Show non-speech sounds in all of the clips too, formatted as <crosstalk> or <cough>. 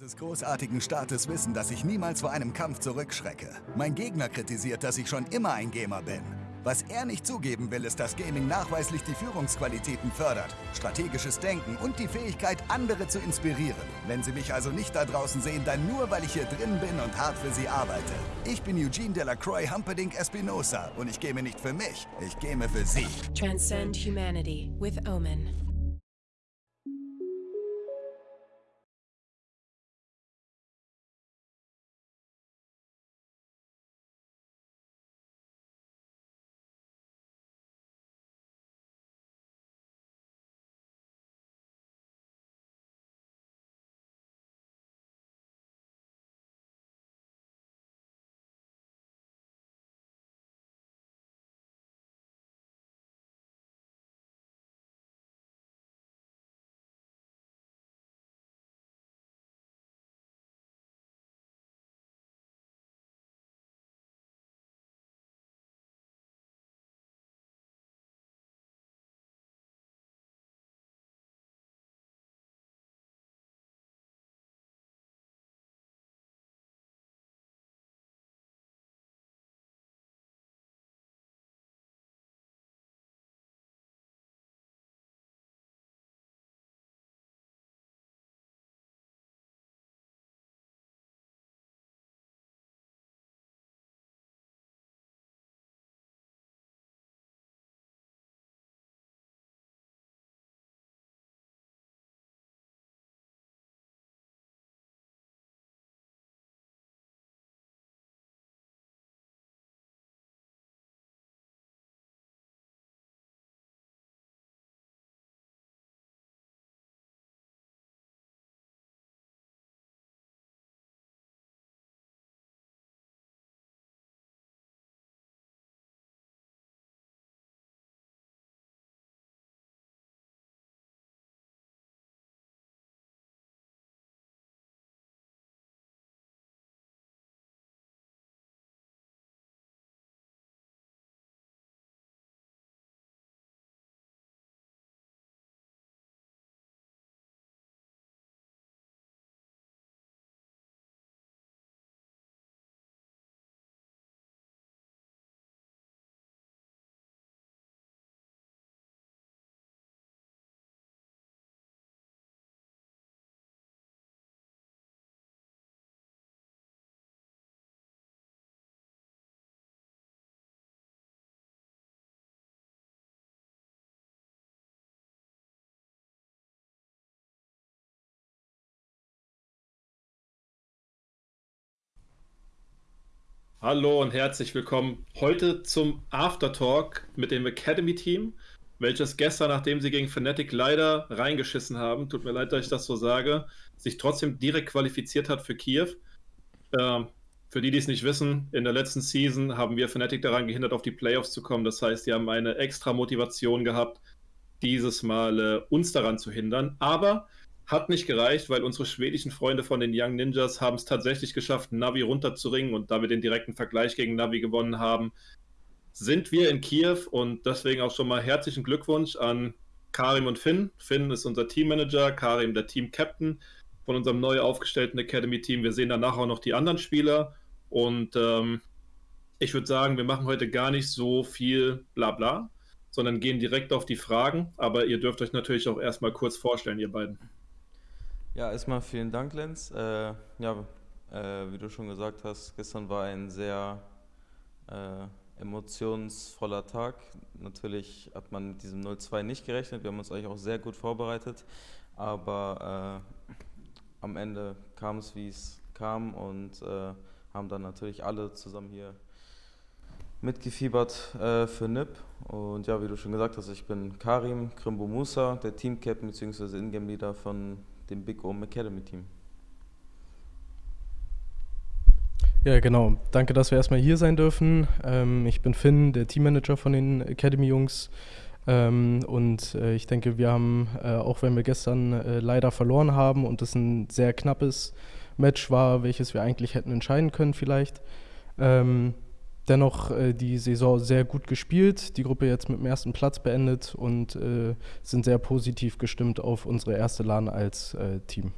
dieses großartigen Staates wissen, dass ich niemals vor einem Kampf zurückschrecke. Mein Gegner kritisiert, dass ich schon immer ein Gamer bin. Was er nicht zugeben will, ist, dass Gaming nachweislich die Führungsqualitäten fördert, strategisches Denken und die Fähigkeit, andere zu inspirieren. Wenn Sie mich also nicht da draußen sehen, dann nur, weil ich hier drin bin und hart für Sie arbeite. Ich bin Eugene Delacroix Humperdinck Espinosa und ich game nicht für mich, ich game für Sie. Transcend humanity with Omen. Hallo und herzlich willkommen heute zum Aftertalk mit dem Academy Team, welches gestern, nachdem sie gegen Fnatic leider reingeschissen haben, tut mir leid, dass ich das so sage, sich trotzdem direkt qualifiziert hat für Kiew. Ähm, für die, die es nicht wissen, in der letzten Season haben wir Fnatic daran gehindert, auf die Playoffs zu kommen. Das heißt, die haben eine extra Motivation gehabt, dieses Mal äh, uns daran zu hindern. Aber hat nicht gereicht, weil unsere schwedischen Freunde von den Young Ninjas haben es tatsächlich geschafft, Navi runterzuringen. Und da wir den direkten Vergleich gegen Navi gewonnen haben, sind wir in Kiew und deswegen auch schon mal herzlichen Glückwunsch an Karim und Finn. Finn ist unser Teammanager, Karim der Team-Captain von unserem neu aufgestellten Academy-Team. Wir sehen danach auch noch die anderen Spieler und ähm, ich würde sagen, wir machen heute gar nicht so viel Blabla, sondern gehen direkt auf die Fragen. Aber ihr dürft euch natürlich auch erstmal kurz vorstellen, ihr beiden. Ja, erstmal vielen Dank, Lenz. Äh, ja, äh, wie du schon gesagt hast, gestern war ein sehr äh, emotionsvoller Tag. Natürlich hat man mit diesem 0-2 nicht gerechnet. Wir haben uns eigentlich auch sehr gut vorbereitet. Aber äh, am Ende kam es, wie es kam und äh, haben dann natürlich alle zusammen hier mitgefiebert äh, für NIP. Und ja, wie du schon gesagt hast, ich bin Karim Krimbo Musa, der Team-Captain bzw. Ingame-Leader von dem Big Ohm Academy Team. Ja, genau. Danke, dass wir erstmal hier sein dürfen. Ähm, ich bin Finn, der Teammanager von den Academy-Jungs. Ähm, und äh, ich denke, wir haben, äh, auch wenn wir gestern äh, leider verloren haben und es ein sehr knappes Match war, welches wir eigentlich hätten entscheiden können vielleicht, ähm, dennoch äh, die Saison sehr gut gespielt, die Gruppe jetzt mit dem ersten Platz beendet und äh, sind sehr positiv gestimmt auf unsere erste LAN als äh, Team.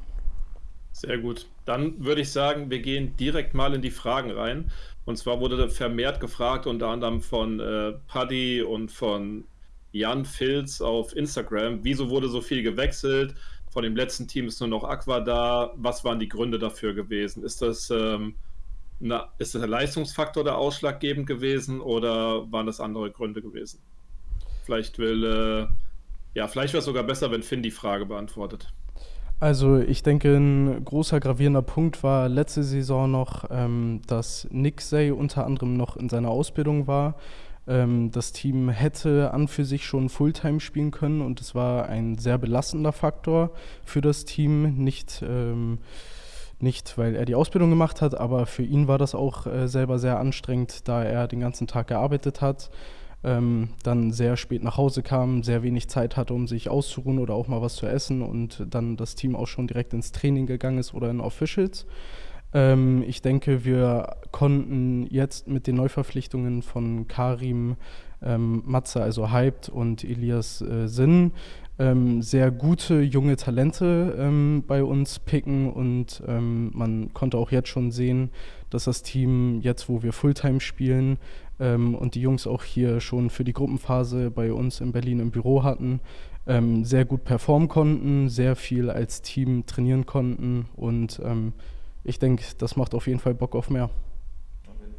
Sehr gut. Dann würde ich sagen, wir gehen direkt mal in die Fragen rein. Und zwar wurde vermehrt gefragt, unter anderem von äh, Paddy und von Jan Filz auf Instagram, wieso wurde so viel gewechselt? Von dem letzten Team ist nur noch Aqua da. Was waren die Gründe dafür gewesen? Ist das, ähm, na, ist der Leistungsfaktor der ausschlaggebend gewesen oder waren das andere Gründe gewesen? Vielleicht will, äh, ja, vielleicht wäre es sogar besser, wenn Finn die Frage beantwortet. Also ich denke, ein großer gravierender Punkt war letzte Saison noch, ähm, dass Nick Say unter anderem noch in seiner Ausbildung war. Ähm, das Team hätte an für sich schon Fulltime spielen können und es war ein sehr belastender Faktor für das Team. Nicht, ähm, nicht, weil er die Ausbildung gemacht hat, aber für ihn war das auch äh, selber sehr anstrengend, da er den ganzen Tag gearbeitet hat ähm, dann sehr spät nach Hause kam, sehr wenig Zeit hatte, um sich auszuruhen oder auch mal was zu essen und dann das Team auch schon direkt ins Training gegangen ist oder in Officials. Ähm, ich denke, wir konnten jetzt mit den Neuverpflichtungen von Karim, ähm, Matze, also Hyped und Elias äh, Sinn, ähm, sehr gute junge Talente ähm, bei uns picken und ähm, man konnte auch jetzt schon sehen, dass das Team jetzt, wo wir Fulltime spielen, ähm, und die Jungs auch hier schon für die Gruppenphase bei uns in Berlin im Büro hatten, ähm, sehr gut performen konnten, sehr viel als Team trainieren konnten und ähm, ich denke, das macht auf jeden Fall Bock auf mehr.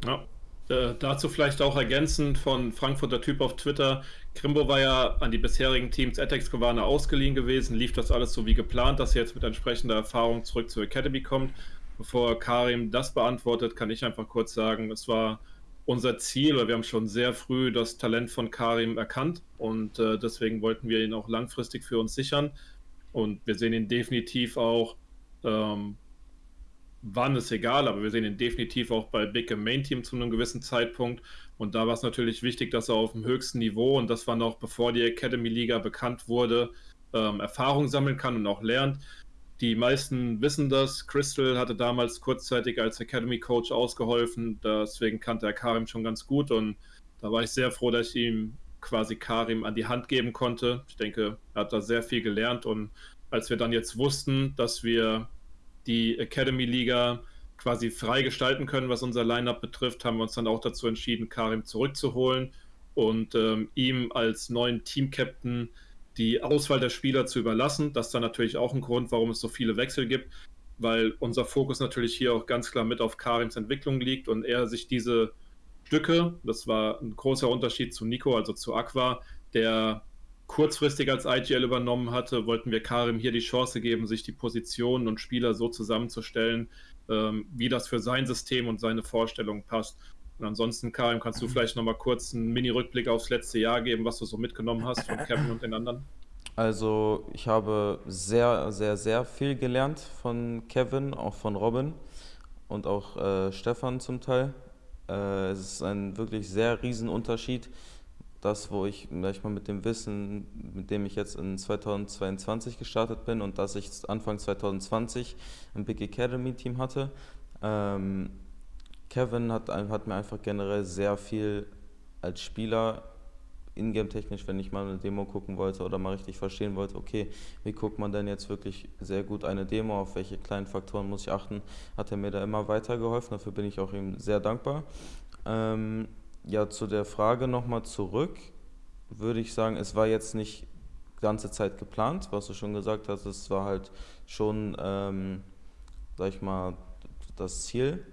Ja. Äh, dazu vielleicht auch ergänzend von Frankfurter Typ auf Twitter. Krimbo war ja an die bisherigen Teams Atex Gewarne ausgeliehen gewesen. Lief das alles so wie geplant, dass er jetzt mit entsprechender Erfahrung zurück zur Academy kommt? Bevor Karim das beantwortet, kann ich einfach kurz sagen, es war unser Ziel, weil wir haben schon sehr früh das Talent von Karim erkannt und äh, deswegen wollten wir ihn auch langfristig für uns sichern. Und wir sehen ihn definitiv auch, ähm, wann ist egal, aber wir sehen ihn definitiv auch bei Big im Main Team zu einem gewissen Zeitpunkt. Und da war es natürlich wichtig, dass er auf dem höchsten Niveau und das war noch bevor die Academy Liga bekannt wurde, ähm, Erfahrung sammeln kann und auch lernt. Die meisten wissen das. Crystal hatte damals kurzzeitig als Academy Coach ausgeholfen. Deswegen kannte er Karim schon ganz gut. Und da war ich sehr froh, dass ich ihm quasi Karim an die Hand geben konnte. Ich denke, er hat da sehr viel gelernt. Und als wir dann jetzt wussten, dass wir die Academy Liga quasi frei gestalten können, was unser Lineup betrifft, haben wir uns dann auch dazu entschieden, Karim zurückzuholen und ähm, ihm als neuen Team-Captain die Auswahl der Spieler zu überlassen. Das ist dann natürlich auch ein Grund, warum es so viele Wechsel gibt, weil unser Fokus natürlich hier auch ganz klar mit auf Karims Entwicklung liegt und er sich diese Stücke, das war ein großer Unterschied zu Nico, also zu Aqua, der kurzfristig als IGL übernommen hatte, wollten wir Karim hier die Chance geben, sich die Positionen und Spieler so zusammenzustellen, ähm, wie das für sein System und seine Vorstellungen passt. Und ansonsten, Karim, kannst du vielleicht nochmal kurz einen Mini-Rückblick aufs letzte Jahr geben, was du so mitgenommen hast von Kevin und den anderen? Also, ich habe sehr, sehr, sehr viel gelernt von Kevin, auch von Robin und auch äh, Stefan zum Teil. Äh, es ist ein wirklich sehr riesen Unterschied. Das, wo ich, ich mal mit dem Wissen, mit dem ich jetzt in 2022 gestartet bin und dass ich Anfang 2020 ein Big Academy Team hatte, ähm, Kevin hat, hat mir einfach generell sehr viel als Spieler ingame-technisch, wenn ich mal eine Demo gucken wollte oder mal richtig verstehen wollte, okay, wie guckt man denn jetzt wirklich sehr gut eine Demo, auf welche kleinen Faktoren muss ich achten, hat er mir da immer weitergeholfen. Dafür bin ich auch ihm sehr dankbar. Ähm, ja, zu der Frage nochmal zurück, würde ich sagen, es war jetzt nicht ganze Zeit geplant, was du schon gesagt hast, es war halt schon, ähm, sag ich mal, das Ziel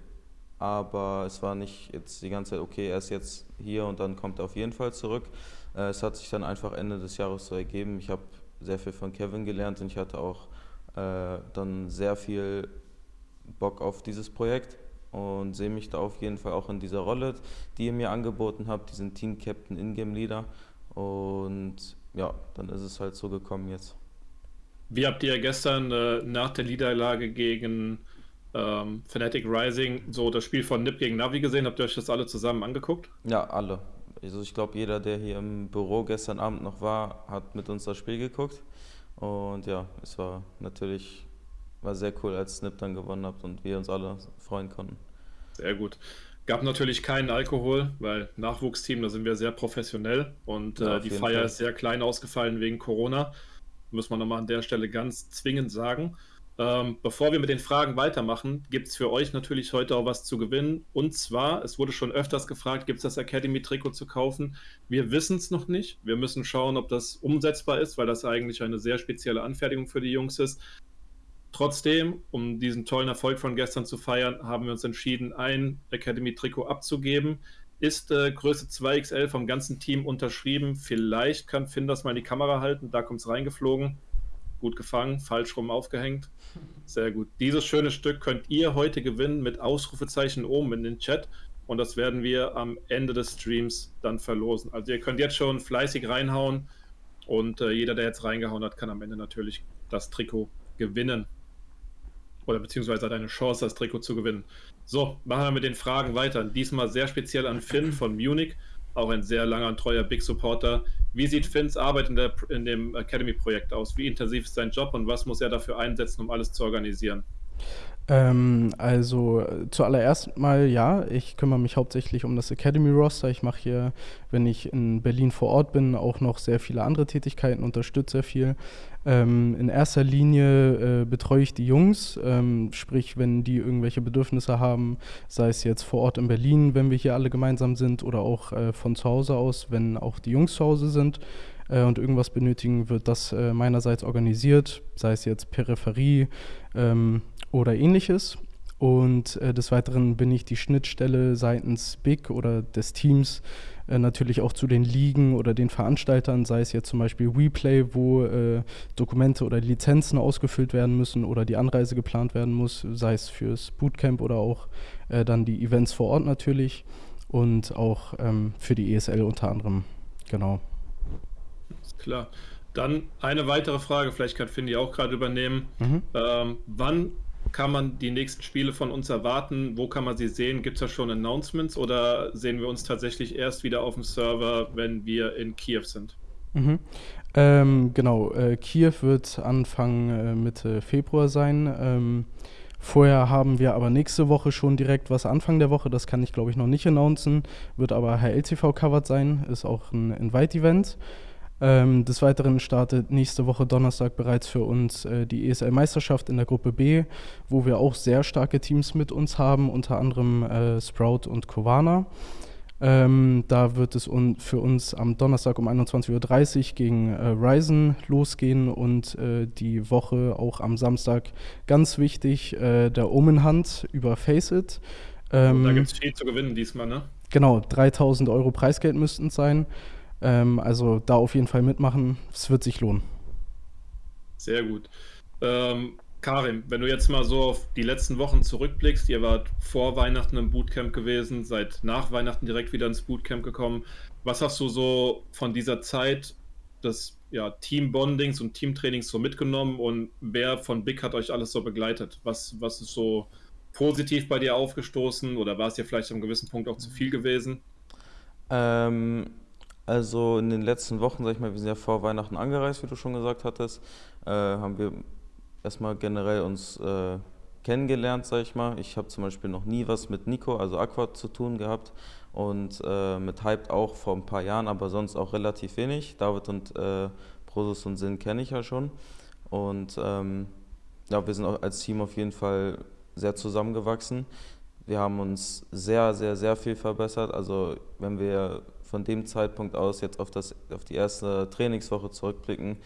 aber es war nicht jetzt die ganze Zeit, okay, er ist jetzt hier und dann kommt er auf jeden Fall zurück. Äh, es hat sich dann einfach Ende des Jahres so ergeben. Ich habe sehr viel von Kevin gelernt und ich hatte auch äh, dann sehr viel Bock auf dieses Projekt und sehe mich da auf jeden Fall auch in dieser Rolle, die ihr mir angeboten habt, diesen Team Captain Ingame Leader. Und ja, dann ist es halt so gekommen jetzt. Wie habt ihr gestern äh, nach der Niederlage gegen ähm, Fnatic Rising so das Spiel von Nip gegen Navi gesehen? Habt ihr euch das alle zusammen angeguckt? Ja, alle. Also ich glaube, jeder, der hier im Büro gestern Abend noch war, hat mit uns das Spiel geguckt. Und ja, es war natürlich war sehr cool, als Snip dann gewonnen hat und wir uns alle freuen konnten. Sehr gut. Gab natürlich keinen Alkohol, weil Nachwuchsteam, da sind wir sehr professionell und ja, äh, die Feier Fall. ist sehr klein ausgefallen wegen Corona. Muss man nochmal an der Stelle ganz zwingend sagen. Ähm, bevor wir mit den Fragen weitermachen, gibt es für euch natürlich heute auch was zu gewinnen. Und zwar, es wurde schon öfters gefragt, gibt es das Academy-Trikot zu kaufen? Wir wissen es noch nicht. Wir müssen schauen, ob das umsetzbar ist, weil das eigentlich eine sehr spezielle Anfertigung für die Jungs ist. Trotzdem, um diesen tollen Erfolg von gestern zu feiern, haben wir uns entschieden, ein Academy-Trikot abzugeben. Ist äh, Größe 2XL vom ganzen Team unterschrieben. Vielleicht kann Finn das mal in die Kamera halten. Da kommt es reingeflogen gut gefangen, falsch rum aufgehängt. Sehr gut. Dieses schöne Stück könnt ihr heute gewinnen mit Ausrufezeichen oben in den Chat. Und das werden wir am Ende des Streams dann verlosen. Also ihr könnt jetzt schon fleißig reinhauen. Und äh, jeder, der jetzt reingehauen hat, kann am Ende natürlich das Trikot gewinnen. Oder beziehungsweise hat eine Chance, das Trikot zu gewinnen. So, machen wir mit den Fragen weiter. Diesmal sehr speziell an Finn von Munich auch ein sehr langer und treuer Big Supporter. Wie sieht Finns Arbeit in, der, in dem Academy-Projekt aus? Wie intensiv ist sein Job und was muss er dafür einsetzen, um alles zu organisieren? Ähm, also zuallererst mal ja, ich kümmere mich hauptsächlich um das Academy-Roster. Ich mache hier, wenn ich in Berlin vor Ort bin, auch noch sehr viele andere Tätigkeiten, unterstütze sehr viel. Ähm, in erster Linie äh, betreue ich die Jungs, ähm, sprich, wenn die irgendwelche Bedürfnisse haben, sei es jetzt vor Ort in Berlin, wenn wir hier alle gemeinsam sind, oder auch äh, von zu Hause aus, wenn auch die Jungs zu Hause sind äh, und irgendwas benötigen, wird das äh, meinerseits organisiert, sei es jetzt Peripherie ähm, oder ähnliches. Und äh, des Weiteren bin ich die Schnittstelle seitens Big oder des Teams äh, natürlich auch zu den Ligen oder den Veranstaltern, sei es jetzt zum Beispiel WePlay, wo äh, Dokumente oder Lizenzen ausgefüllt werden müssen oder die Anreise geplant werden muss, sei es fürs Bootcamp oder auch äh, dann die Events vor Ort natürlich und auch ähm, für die ESL unter anderem. Genau. Klar. Dann eine weitere Frage, vielleicht kann Findy auch gerade übernehmen. Mhm. Ähm, wann kann man die nächsten Spiele von uns erwarten? Wo kann man sie sehen? Gibt es da schon Announcements oder sehen wir uns tatsächlich erst wieder auf dem Server, wenn wir in Kiew sind? Mhm. Ähm, genau, äh, Kiew wird Anfang äh, Mitte Februar sein. Ähm, vorher haben wir aber nächste Woche schon direkt was Anfang der Woche, das kann ich glaube ich noch nicht announcen, wird aber HLTV covered sein, ist auch ein Invite-Event. Ähm, des Weiteren startet nächste Woche Donnerstag bereits für uns äh, die ESL-Meisterschaft in der Gruppe B, wo wir auch sehr starke Teams mit uns haben, unter anderem äh, Sprout und Kovana. Ähm, da wird es un für uns am Donnerstag um 21.30 Uhr gegen äh, Ryzen losgehen und äh, die Woche auch am Samstag ganz wichtig, äh, der Omen Hunt über Faceit. Ähm, da gibt es viel zu gewinnen diesmal, ne? Genau, 3000 Euro Preisgeld müssten es sein. Ähm, also da auf jeden Fall mitmachen. Es wird sich lohnen. Sehr gut. Ähm, Karim, wenn du jetzt mal so auf die letzten Wochen zurückblickst, ihr wart vor Weihnachten im Bootcamp gewesen, seid nach Weihnachten direkt wieder ins Bootcamp gekommen. Was hast du so von dieser Zeit des ja, Team-Bondings und Teamtrainings so mitgenommen und wer von Big hat euch alles so begleitet? Was, was ist so positiv bei dir aufgestoßen oder war es dir vielleicht am gewissen Punkt auch zu viel gewesen? Ähm, also in den letzten Wochen, sag ich mal, wir sind ja vor Weihnachten angereist, wie du schon gesagt hattest, äh, haben wir erstmal generell uns äh, kennengelernt, sag ich mal. Ich habe zum Beispiel noch nie was mit Nico, also Aqua, zu tun gehabt und äh, mit Hyped auch vor ein paar Jahren, aber sonst auch relativ wenig. David und äh, Prosus und Sinn kenne ich ja schon. Und ähm, ja, wir sind als Team auf jeden Fall sehr zusammengewachsen. Wir haben uns sehr, sehr, sehr viel verbessert. Also wenn wir von dem Zeitpunkt aus jetzt auf, das, auf die erste Trainingswoche zurückblicken,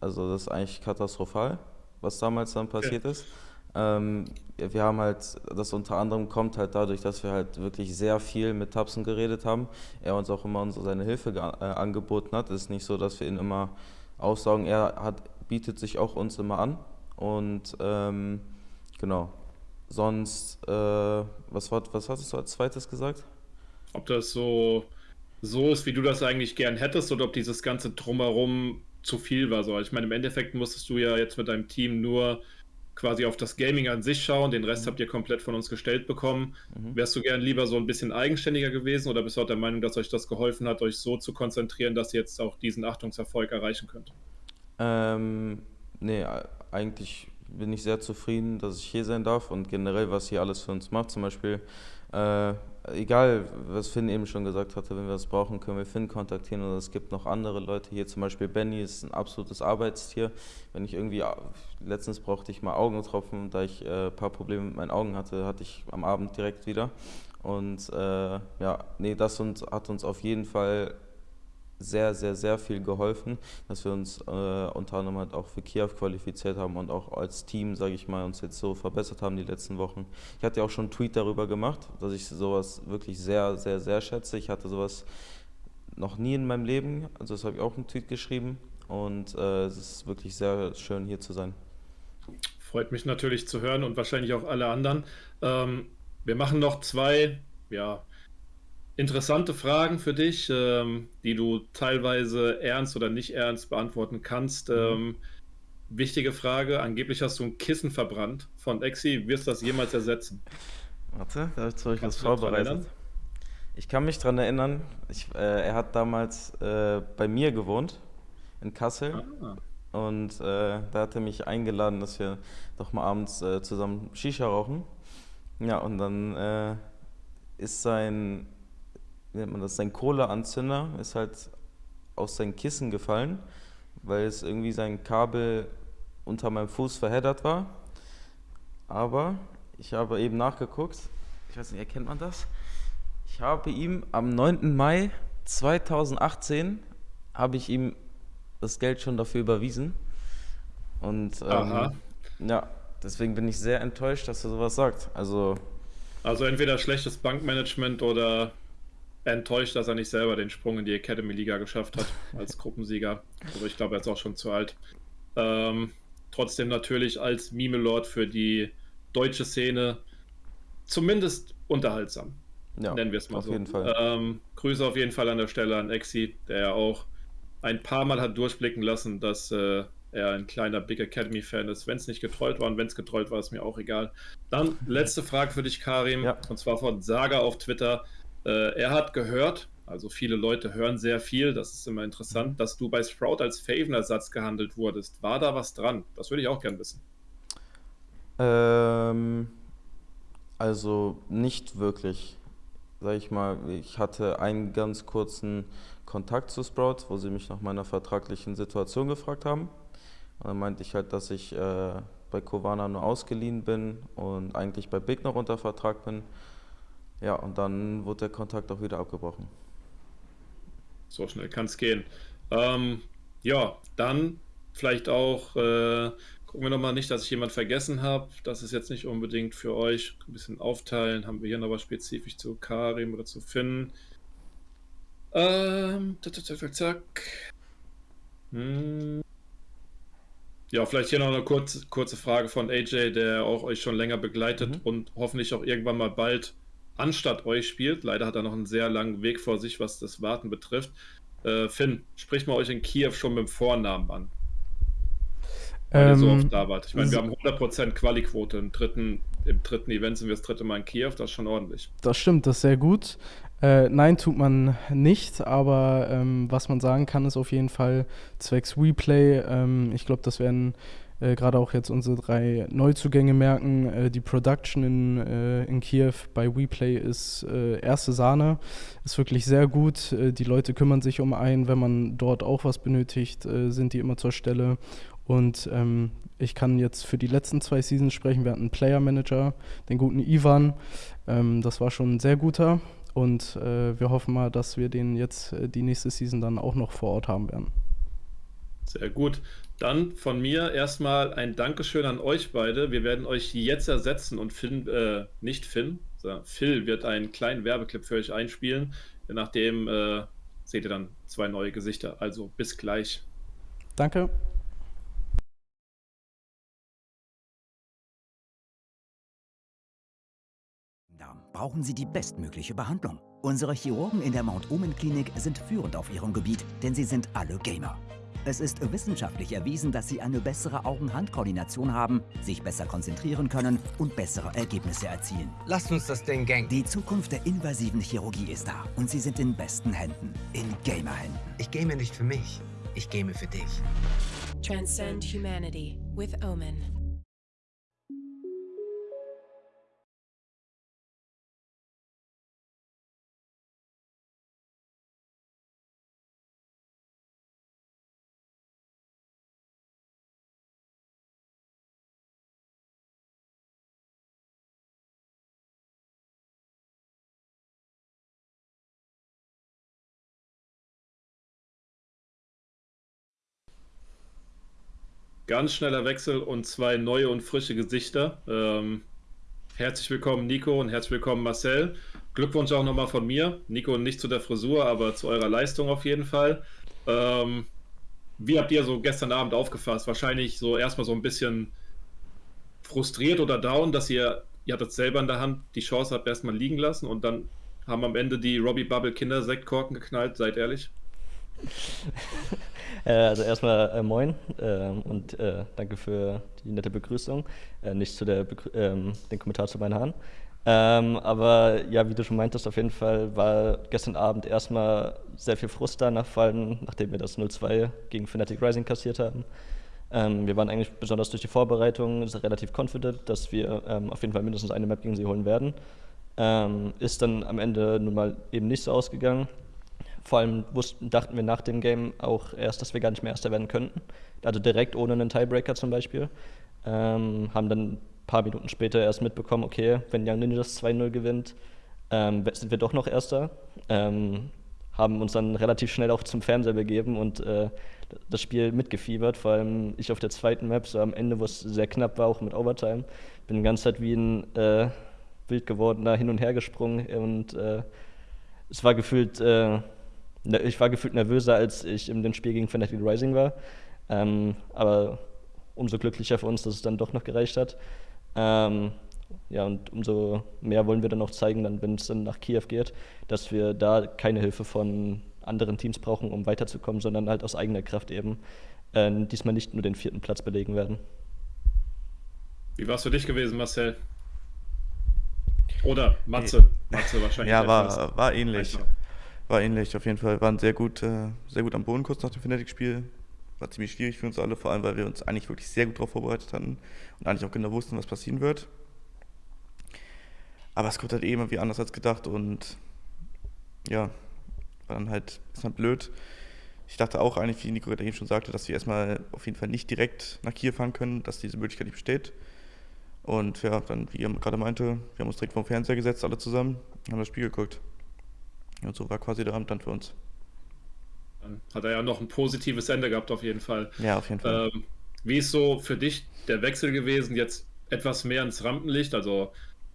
also das ist eigentlich katastrophal, was damals dann passiert okay. ist. Ähm, wir haben halt, das unter anderem kommt halt dadurch, dass wir halt wirklich sehr viel mit Tapsen geredet haben. Er uns auch immer unsere, seine Hilfe äh, angeboten hat. Es ist nicht so, dass wir ihn immer aussaugen. Er hat, bietet sich auch uns immer an. Und ähm, genau. Sonst, äh, was, war, was hattest du als zweites gesagt? Ob das so so ist, wie du das eigentlich gern hättest, oder ob dieses ganze Drumherum zu viel war. So. Ich meine, im Endeffekt musstest du ja jetzt mit deinem Team nur quasi auf das Gaming an sich schauen. Den Rest mhm. habt ihr komplett von uns gestellt bekommen. Mhm. Wärst du gern lieber so ein bisschen eigenständiger gewesen oder bist du auch der Meinung, dass euch das geholfen hat, euch so zu konzentrieren, dass ihr jetzt auch diesen Achtungserfolg erreichen könnt? Ähm, nee, eigentlich bin ich sehr zufrieden, dass ich hier sein darf und generell, was hier alles für uns macht. Zum Beispiel, äh, egal, was Finn eben schon gesagt hatte, wenn wir es brauchen, können wir Finn kontaktieren oder es gibt noch andere Leute hier. Zum Beispiel Benny ist ein absolutes Arbeitstier. Wenn ich irgendwie, letztens brauchte ich mal Augentropfen, da ich ein äh, paar Probleme mit meinen Augen hatte, hatte ich am Abend direkt wieder. Und äh, ja, nee, das uns, hat uns auf jeden Fall sehr, sehr, sehr viel geholfen, dass wir uns äh, unter anderem halt auch für Kiew qualifiziert haben und auch als Team, sage ich mal, uns jetzt so verbessert haben die letzten Wochen. Ich hatte ja auch schon einen Tweet darüber gemacht, dass ich sowas wirklich sehr, sehr, sehr schätze. Ich hatte sowas noch nie in meinem Leben, also das habe ich auch einen Tweet geschrieben und äh, es ist wirklich sehr schön hier zu sein. Freut mich natürlich zu hören und wahrscheinlich auch alle anderen. Ähm, wir machen noch zwei, ja, interessante Fragen für dich, ähm, die du teilweise ernst oder nicht ernst beantworten kannst. Mhm. Ähm, wichtige Frage: Angeblich hast du ein Kissen verbrannt von Exi. Wirst du das jemals ersetzen? Warte, da habe ich was vorbereitet. Ich kann mich daran erinnern, ich, äh, er hat damals äh, bei mir gewohnt, in Kassel. Ah. Und äh, da hat er mich eingeladen, dass wir doch mal abends äh, zusammen Shisha rauchen. Ja, und dann äh, ist sein wie nennt man das, sein Kohleanzünder ist halt aus seinem Kissen gefallen, weil es irgendwie sein Kabel unter meinem Fuß verheddert war. Aber ich habe eben nachgeguckt, ich weiß nicht, erkennt man das? Ich habe ihm am 9. Mai 2018 habe ich ihm das Geld schon dafür überwiesen. Und ähm, ja, deswegen bin ich sehr enttäuscht, dass er sowas sagt. Also, also entweder schlechtes Bankmanagement oder enttäuscht, dass er nicht selber den Sprung in die Academy-Liga geschafft hat <laughs> als Gruppensieger. Also ich glaube, er ist auch schon zu alt. Ähm, trotzdem natürlich als Mime-Lord für die deutsche Szene zumindest unterhaltsam. Ja, nennen wir es mal auf so. Jeden Fall. Ähm, Grüße auf jeden Fall an der Stelle an Exi, der ja auch ein paar Mal hat durchblicken lassen, dass äh, er ein kleiner Big Academy-Fan ist. Wenn es nicht getrollt war und wenn es getrollt war, ist mir auch egal. Dann letzte Frage für dich, Karim, ja. und zwar von Saga auf Twitter. Äh, er hat gehört, also viele Leute hören sehr viel, das ist immer interessant, dass du bei Sprout als Faven-Ersatz gehandelt wurdest. War da was dran? Das würde ich auch gern wissen. Ähm, also nicht wirklich. Sag ich mal, ich hatte einen ganz kurzen Kontakt zu Sprout, wo sie mich nach meiner vertraglichen Situation gefragt haben. Und dann meinte ich halt, dass ich äh, bei Kovana nur ausgeliehen bin und eigentlich bei Big noch unter Vertrag bin. Ja, und dann wurde der Kontakt auch wieder abgebrochen. So schnell kann es gehen. Ähm, ja, dann vielleicht auch, äh, gucken wir nochmal nicht, dass ich jemand vergessen habe. Das ist jetzt nicht unbedingt für euch. Ein bisschen aufteilen. Haben wir hier noch was spezifisch zu Karim oder zu Finn? Ähm, zack, zack, zack. Hm. Ja, vielleicht hier noch eine kurze, kurze Frage von AJ, der auch euch schon länger begleitet mhm. und hoffentlich auch irgendwann mal bald anstatt euch spielt. Leider hat er noch einen sehr langen Weg vor sich, was das Warten betrifft. Äh, Finn, spricht mal euch in Kiew schon mit dem Vornamen an. Weil ähm, ihr so ähm, oft da wart. Ich meine, wir haben 100% Quali-Quote im dritten, im dritten Event sind wir das dritte Mal in Kiew, das ist schon ordentlich. Das stimmt, das ist sehr gut. Äh, nein, tut man nicht, aber ähm, was man sagen kann, ist auf jeden Fall zwecks Replay. Ähm, ich glaube, das werden äh, gerade auch jetzt unsere drei Neuzugänge merken. Äh, die Production in, äh, in Kiew bei WePlay ist äh, erste Sahne, ist wirklich sehr gut. Äh, die Leute kümmern sich um einen, wenn man dort auch was benötigt, sind die immer zur Stelle. Und ähm, ich kann jetzt für die letzten zwei Seasons sprechen. Wir hatten einen Player Manager, den guten Ivan. Ähm, das war schon ein sehr guter. Und wir hoffen mal, dass wir den jetzt die nächste Season dann auch noch vor Ort haben werden. Sehr gut. Dann von mir erstmal ein Dankeschön an euch beide. Wir werden euch jetzt ersetzen und Finn, äh, nicht Finn, sondern Phil wird einen kleinen Werbeclip für euch einspielen. Nachdem äh, seht ihr dann zwei neue Gesichter. Also bis gleich. Danke. brauchen Sie die bestmögliche Behandlung. Unsere Chirurgen in der Mount Omen Klinik sind führend auf ihrem Gebiet, denn sie sind alle Gamer. Es ist wissenschaftlich erwiesen, dass Sie eine bessere Augen-Hand-Koordination haben, sich besser konzentrieren können und bessere Ergebnisse erzielen. Lasst uns das Ding gang. Die Zukunft der invasiven Chirurgie ist da und Sie sind in besten Händen. In Gamer-Händen. Ich game nicht für mich. Ich game für dich. Transcend Humanity with Omen. Ganz schneller Wechsel und zwei neue und frische Gesichter. Ähm, herzlich willkommen, Nico, und herzlich willkommen, Marcel. Glückwunsch auch nochmal von mir. Nico, nicht zu der Frisur, aber zu eurer Leistung auf jeden Fall. Ähm, wie habt ihr so gestern Abend aufgefasst? Wahrscheinlich so erstmal so ein bisschen frustriert oder down, dass ihr, ihr hattet selber in der Hand, die Chance habt erstmal liegen lassen und dann haben am Ende die Robbie Bubble Kindersektkorken geknallt, seid ehrlich. <laughs> Äh, also erstmal äh, moin äh, und äh, danke für die nette Begrüßung. Äh, nicht zu der Begrü ähm, den Kommentar zu meinen Haaren. Ähm, aber ja, wie du schon meintest, auf jeden Fall war gestern Abend erstmal sehr viel Frust da nachfallen, nachdem wir das 0-2 gegen Fnatic Rising kassiert haben. Ähm, wir waren eigentlich besonders durch die Vorbereitung relativ confident, dass wir ähm, auf jeden Fall mindestens eine Map gegen sie holen werden. Ähm, ist dann am Ende nun mal eben nicht so ausgegangen. Vor allem wussten, dachten wir nach dem Game auch erst, dass wir gar nicht mehr Erster werden könnten. Also direkt ohne einen Tiebreaker zum Beispiel. Ähm, haben dann ein paar Minuten später erst mitbekommen, okay, wenn Young Ninja das 2-0 gewinnt, ähm, sind wir doch noch Erster. Ähm, haben uns dann relativ schnell auch zum Fernseher begeben und äh, das Spiel mitgefiebert. Vor allem ich auf der zweiten Map, so am Ende, wo es sehr knapp war, auch mit Overtime, bin die ganze Zeit wie ein äh, wild gewordener hin und her gesprungen und äh, es war gefühlt äh, ich war gefühlt nervöser, als ich in dem Spiel gegen Fnatic Rising war. Ähm, aber umso glücklicher für uns, dass es dann doch noch gereicht hat. Ähm, ja, und umso mehr wollen wir dann auch zeigen, dann, wenn es dann nach Kiew geht, dass wir da keine Hilfe von anderen Teams brauchen, um weiterzukommen, sondern halt aus eigener Kraft eben äh, diesmal nicht nur den vierten Platz belegen werden. Wie war es für dich gewesen, Marcel? Oder Matze? <laughs> Matze wahrscheinlich. Ja, war, war ähnlich. Einfach war ähnlich auf jeden Fall. Waren sehr gut, äh, sehr gut am Boden kurz nach dem Fnatic-Spiel. War ziemlich schwierig für uns alle, vor allem weil wir uns eigentlich wirklich sehr gut darauf vorbereitet hatten und eigentlich auch genau wussten, was passieren wird. Aber es kommt halt eben wie anders als gedacht und ja, war dann halt, ist dann blöd. Ich dachte auch eigentlich, wie Nico eben schon sagte, dass wir erstmal auf jeden Fall nicht direkt nach Kiew fahren können, dass diese Möglichkeit nicht besteht. Und ja, dann, wie ihr gerade meinte, wir haben uns direkt vom Fernseher gesetzt, alle zusammen, haben das Spiel geguckt. Und so war quasi der Abend dann für uns. Dann hat er ja noch ein positives Ende gehabt, auf jeden Fall. Ja, auf jeden Fall. Ähm, wie ist so für dich der Wechsel gewesen, jetzt etwas mehr ins Rampenlicht? Also,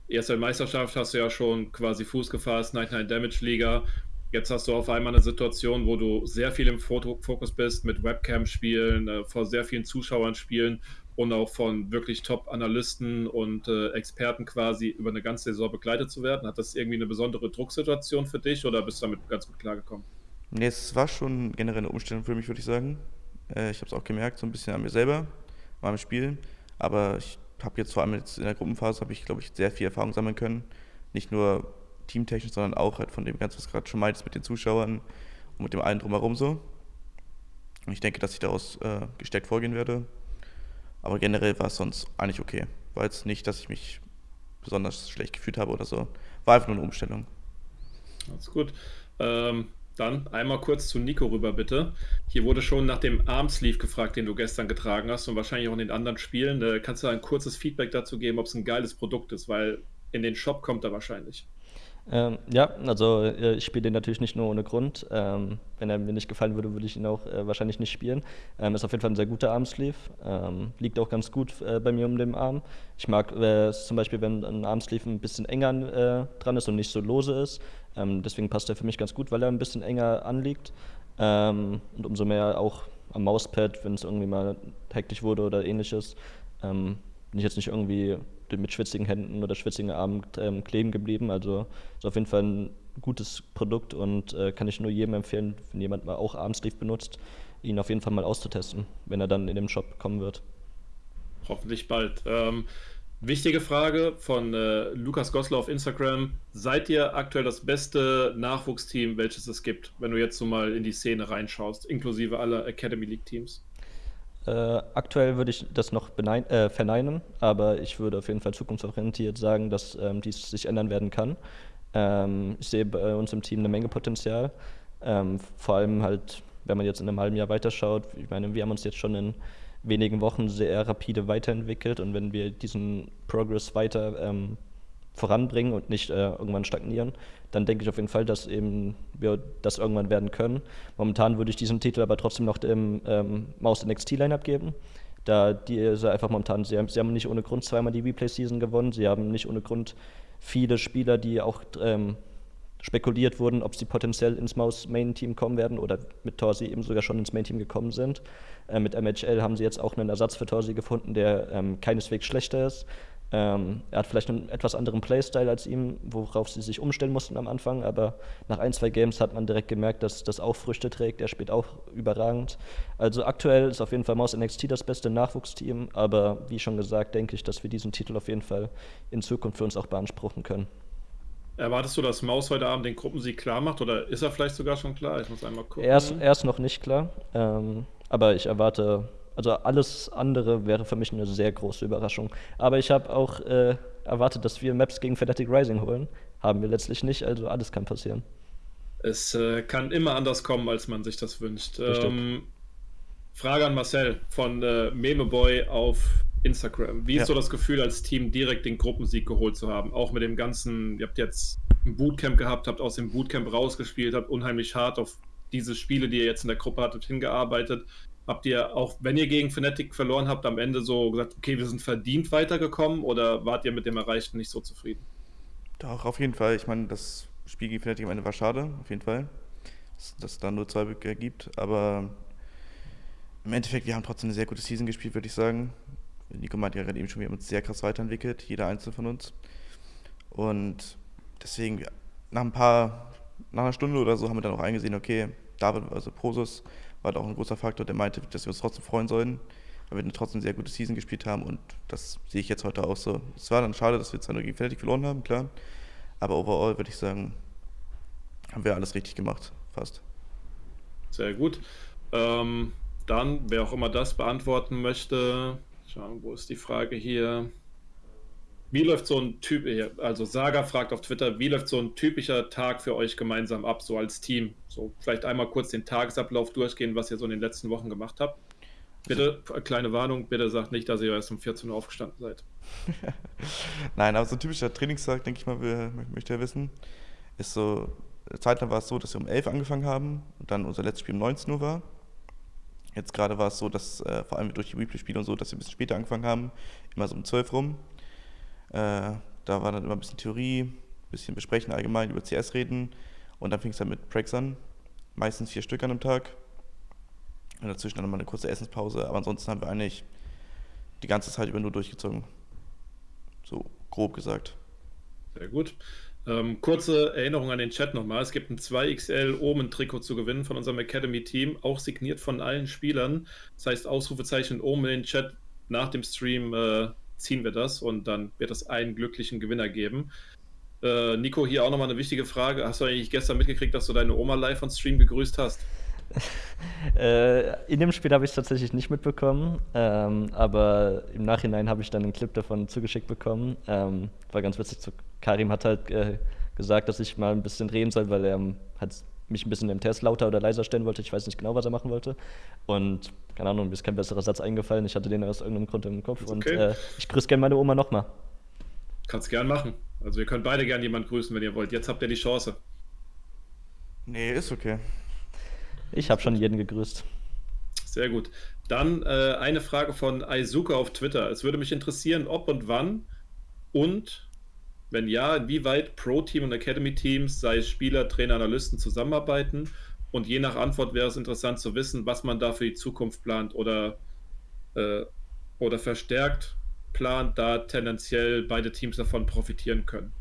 erste Meisterschaft hast du ja schon quasi Fuß gefasst, 99 Damage Liga. Jetzt hast du auf einmal eine Situation, wo du sehr viel im Fokus bist, mit Webcam spielen, äh, vor sehr vielen Zuschauern spielen und auch von wirklich Top-Analysten und äh, Experten quasi über eine ganze Saison begleitet zu werden. Hat das irgendwie eine besondere Drucksituation für dich oder bist du damit ganz gut klargekommen? Nee, es war schon generell eine Umstellung für mich, würde ich sagen. Äh, ich habe es auch gemerkt, so ein bisschen an mir selber, beim Spielen. Aber ich habe jetzt vor allem jetzt in der Gruppenphase, habe ich, glaube ich, sehr viel Erfahrung sammeln können. Nicht nur teamtechnisch, sondern auch halt von dem Ganzen, was gerade schon meintest, mit den Zuschauern und mit dem allen drumherum so. Und ich denke, dass ich daraus äh, gestärkt vorgehen werde aber generell war es sonst eigentlich okay. War jetzt nicht, dass ich mich besonders schlecht gefühlt habe oder so. War einfach nur eine Umstellung. Alles gut. Ähm, dann einmal kurz zu Nico rüber, bitte. Hier wurde schon nach dem Armsleeve gefragt, den du gestern getragen hast und wahrscheinlich auch in den anderen Spielen. Äh, kannst du ein kurzes Feedback dazu geben, ob es ein geiles Produkt ist? Weil in den Shop kommt er wahrscheinlich. Ähm, ja, also äh, ich spiele den natürlich nicht nur ohne Grund. Ähm, wenn er mir nicht gefallen würde, würde ich ihn auch äh, wahrscheinlich nicht spielen. Ähm, ist auf jeden Fall ein sehr guter Armsleeve. Ähm, liegt auch ganz gut äh, bei mir um den Arm. Ich mag es äh, zum Beispiel, wenn ein Armsleeve ein bisschen enger äh, dran ist und nicht so lose ist. Ähm, deswegen passt er für mich ganz gut, weil er ein bisschen enger anliegt. Ähm, und umso mehr auch am Mauspad, wenn es irgendwie mal hektisch wurde oder ähnliches, bin ich jetzt nicht irgendwie mit schwitzigen Händen oder schwitzigen Armen ähm, kleben geblieben. Also ist auf jeden Fall ein gutes Produkt und äh, kann ich nur jedem empfehlen, wenn jemand mal auch Armsleeve benutzt, ihn auf jeden Fall mal auszutesten, wenn er dann in den Shop kommen wird. Hoffentlich bald. Ähm, wichtige Frage von äh, Lukas Gosler auf Instagram. Seid ihr aktuell das beste Nachwuchsteam, welches es gibt, wenn du jetzt so mal in die Szene reinschaust, inklusive aller Academy League Teams? Äh, aktuell würde ich das noch äh, verneinen, aber ich würde auf jeden Fall zukunftsorientiert sagen, dass ähm, dies sich ändern werden kann. Ähm, ich sehe bei uns im Team eine Menge Potenzial. Ähm, vor allem halt, wenn man jetzt in einem halben Jahr weiterschaut. Ich meine, wir haben uns jetzt schon in wenigen Wochen sehr rapide weiterentwickelt und wenn wir diesen Progress weiter ähm, voranbringen und nicht äh, irgendwann stagnieren, dann denke ich auf jeden Fall, dass eben wir das irgendwann werden können. Momentan würde ich diesen Titel aber trotzdem noch dem ähm, Maus NXT Lineup geben, da diese einfach momentan, sie haben, sie haben nicht ohne Grund zweimal die Replay-Season gewonnen, sie haben nicht ohne Grund viele Spieler, die auch ähm, spekuliert wurden, ob sie potenziell ins Maus-Main-Team kommen werden oder mit Torsi eben sogar schon ins Main-Team gekommen sind. Äh, mit MHL haben sie jetzt auch einen Ersatz für Torsi gefunden, der ähm, keineswegs schlechter ist. Ähm, er hat vielleicht einen etwas anderen Playstyle als ihm, worauf sie sich umstellen mussten am Anfang, aber nach ein, zwei Games hat man direkt gemerkt, dass das auch Früchte trägt. Er spielt auch überragend. Also aktuell ist auf jeden Fall Maus NXT das beste Nachwuchsteam, aber wie schon gesagt, denke ich, dass wir diesen Titel auf jeden Fall in Zukunft für uns auch beanspruchen können. Erwartest du, dass Maus heute Abend den Gruppensieg klar macht oder ist er vielleicht sogar schon klar? Ich muss einmal gucken. Er ist, er ist noch nicht klar, ähm, aber ich erwarte also alles andere wäre für mich eine sehr große Überraschung. Aber ich habe auch äh, erwartet, dass wir Maps gegen Fnatic Rising holen. Haben wir letztlich nicht, also alles kann passieren. Es äh, kann immer anders kommen, als man sich das wünscht. Ähm, Frage an Marcel von äh, Memeboy auf Instagram. Wie ist ja. so das Gefühl, als Team direkt den Gruppensieg geholt zu haben? Auch mit dem ganzen, ihr habt jetzt ein Bootcamp gehabt, habt aus dem Bootcamp rausgespielt, habt unheimlich hart auf diese Spiele, die ihr jetzt in der Gruppe hattet, hingearbeitet. Habt ihr auch, wenn ihr gegen Fnatic verloren habt, am Ende so gesagt, okay, wir sind verdient weitergekommen oder wart ihr mit dem Erreichten nicht so zufrieden? Doch, auf jeden Fall. Ich meine, das Spiel gegen Fnatic am Ende war schade, auf jeden Fall. Dass, dass es dann nur zwei Böcke gibt. Aber im Endeffekt, wir haben trotzdem eine sehr gute Season gespielt, würde ich sagen. Nico meinte ja gerade eben schon, wir haben uns sehr krass weiterentwickelt, jeder einzelne von uns. Und deswegen, nach ein paar, nach einer Stunde oder so haben wir dann auch eingesehen, okay, David, also Prosus, war auch ein großer Faktor, der meinte, dass wir uns trotzdem freuen sollen, weil wir trotzdem eine sehr gute Season gespielt haben und das sehe ich jetzt heute auch so. Es war dann schade, dass wir zwar nur gegen Fnatic verloren haben, klar, aber overall würde ich sagen, haben wir alles richtig gemacht, fast. Sehr gut. Ähm, dann, wer auch immer das beantworten möchte, schauen, wo ist die Frage hier? Wie läuft so ein Typ, also Saga fragt auf Twitter, wie läuft so ein typischer Tag für euch gemeinsam ab, so als Team? So vielleicht einmal kurz den Tagesablauf durchgehen, was ihr so in den letzten Wochen gemacht habt. Bitte, kleine Warnung, bitte sagt nicht, dass ihr erst um 14 Uhr aufgestanden seid. <laughs> Nein, aber so ein typischer Trainingstag, denke ich mal, wir, möchte ja wissen, ist so, zeitlang war es so, dass wir um 11 Uhr angefangen haben und dann unser letztes Spiel um 19 Uhr war. Jetzt gerade war es so, dass äh, vor allem durch die Replay-Spiele und so, dass wir ein bisschen später angefangen haben, immer so um 12 rum. Äh, da war dann immer ein bisschen Theorie, ein bisschen besprechen allgemein, über CS reden. Und dann fing es dann mit Prags an. Meistens vier Stück an einem Tag. Und dazwischen dann mal eine kurze Essenspause. Aber ansonsten haben wir eigentlich die ganze Zeit über nur durchgezogen. So grob gesagt. Sehr gut. Ähm, kurze Erinnerung an den Chat nochmal. Es gibt ein 2XL Omen-Trikot zu gewinnen von unserem Academy-Team, auch signiert von allen Spielern. Das heißt, Ausrufezeichen Omen in den Chat nach dem Stream äh, ziehen wir das und dann wird es einen glücklichen Gewinner geben. Äh, Nico, hier auch nochmal eine wichtige Frage. Hast du eigentlich gestern mitgekriegt, dass du deine Oma live on Stream gegrüßt hast? <laughs> äh, in dem Spiel habe ich es tatsächlich nicht mitbekommen, ähm, aber im Nachhinein habe ich dann einen Clip davon zugeschickt bekommen. Ähm, war ganz witzig. Karim hat halt äh, gesagt, dass ich mal ein bisschen reden soll, weil er hat mich ein bisschen im Test lauter oder leiser stellen wollte. Ich weiß nicht genau, was er machen wollte. Und keine Ahnung, mir ist kein besserer Satz eingefallen. Ich hatte den aus irgendeinem Grund im Kopf. Okay. Und äh, ich grüße gerne meine Oma nochmal. Kannst gern machen. Also, ihr könnt beide gern jemanden grüßen, wenn ihr wollt. Jetzt habt ihr die Chance. Nee, ist okay. Ich habe schon jeden gegrüßt. Sehr gut. Dann äh, eine Frage von Aizuka auf Twitter. Es würde mich interessieren, ob und wann und wenn ja, inwieweit Pro-Team und Academy-Teams, sei es Spieler, Trainer, Analysten, zusammenarbeiten? Und je nach Antwort wäre es interessant zu wissen, was man da für die Zukunft plant oder, äh, oder verstärkt plant, da tendenziell beide Teams davon profitieren können.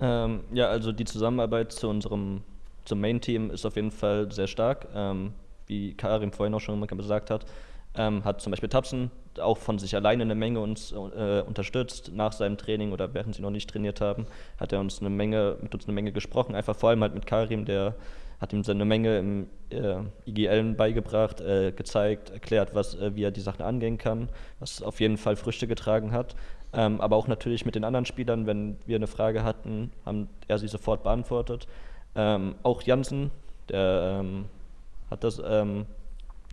Ähm, ja, also die Zusammenarbeit zu unserem zum Main-Team ist auf jeden Fall sehr stark. Ähm, wie Karim vorhin auch schon gesagt hat, ähm, hat zum Beispiel Tapsen auch von sich alleine eine Menge uns äh, unterstützt nach seinem Training oder während sie noch nicht trainiert haben, hat er uns eine Menge mit uns eine Menge gesprochen, einfach vor allem halt mit Karim, der hat ihm seine Menge im äh, IGL beigebracht, äh, gezeigt, erklärt, was, äh, wie er die Sachen angehen kann, was auf jeden Fall Früchte getragen hat. Ähm, aber auch natürlich mit den anderen Spielern, wenn wir eine Frage hatten, haben er sie sofort beantwortet. Ähm, auch Jansen, der ähm, hat das ähm,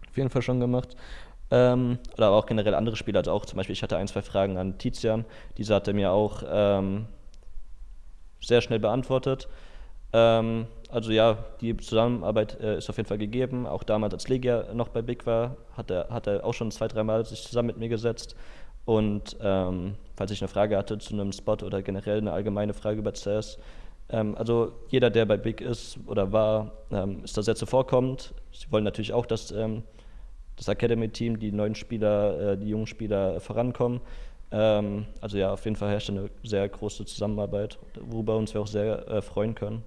auf jeden Fall schon gemacht. Ähm, oder aber auch generell andere Spieler, also auch zum Beispiel, ich hatte ein, zwei Fragen an Tizian, diese hat er mir auch ähm, sehr schnell beantwortet. Ähm, also ja, die Zusammenarbeit äh, ist auf jeden Fall gegeben. Auch damals, als Legia noch bei Big war, hat er, hat er auch schon zwei, dreimal sich zusammen mit mir gesetzt. Und ähm, falls ich eine Frage hatte zu einem Spot oder generell eine allgemeine Frage über CS, ähm, also jeder, der bei Big ist oder war, ähm, ist da sehr zuvorkommend. Sie wollen natürlich auch, dass das Academy-Team, die neuen Spieler, äh, die jungen Spieler vorankommen. Ähm, also ja, auf jeden Fall herrscht eine sehr große Zusammenarbeit, worüber uns wir auch sehr äh, freuen können.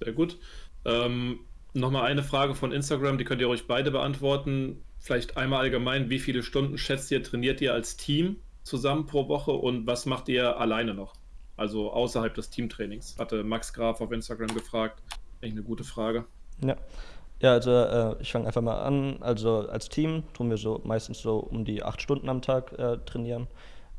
Sehr gut. Ähm, Nochmal eine Frage von Instagram, die könnt ihr euch beide beantworten. Vielleicht einmal allgemein, wie viele Stunden schätzt ihr, trainiert ihr als Team zusammen pro Woche und was macht ihr alleine noch? Also außerhalb des Teamtrainings. Hatte Max Graf auf Instagram gefragt. Eigentlich eine gute Frage. Ja, ja also äh, ich fange einfach mal an. Also als Team tun wir so meistens so um die acht Stunden am Tag äh, trainieren.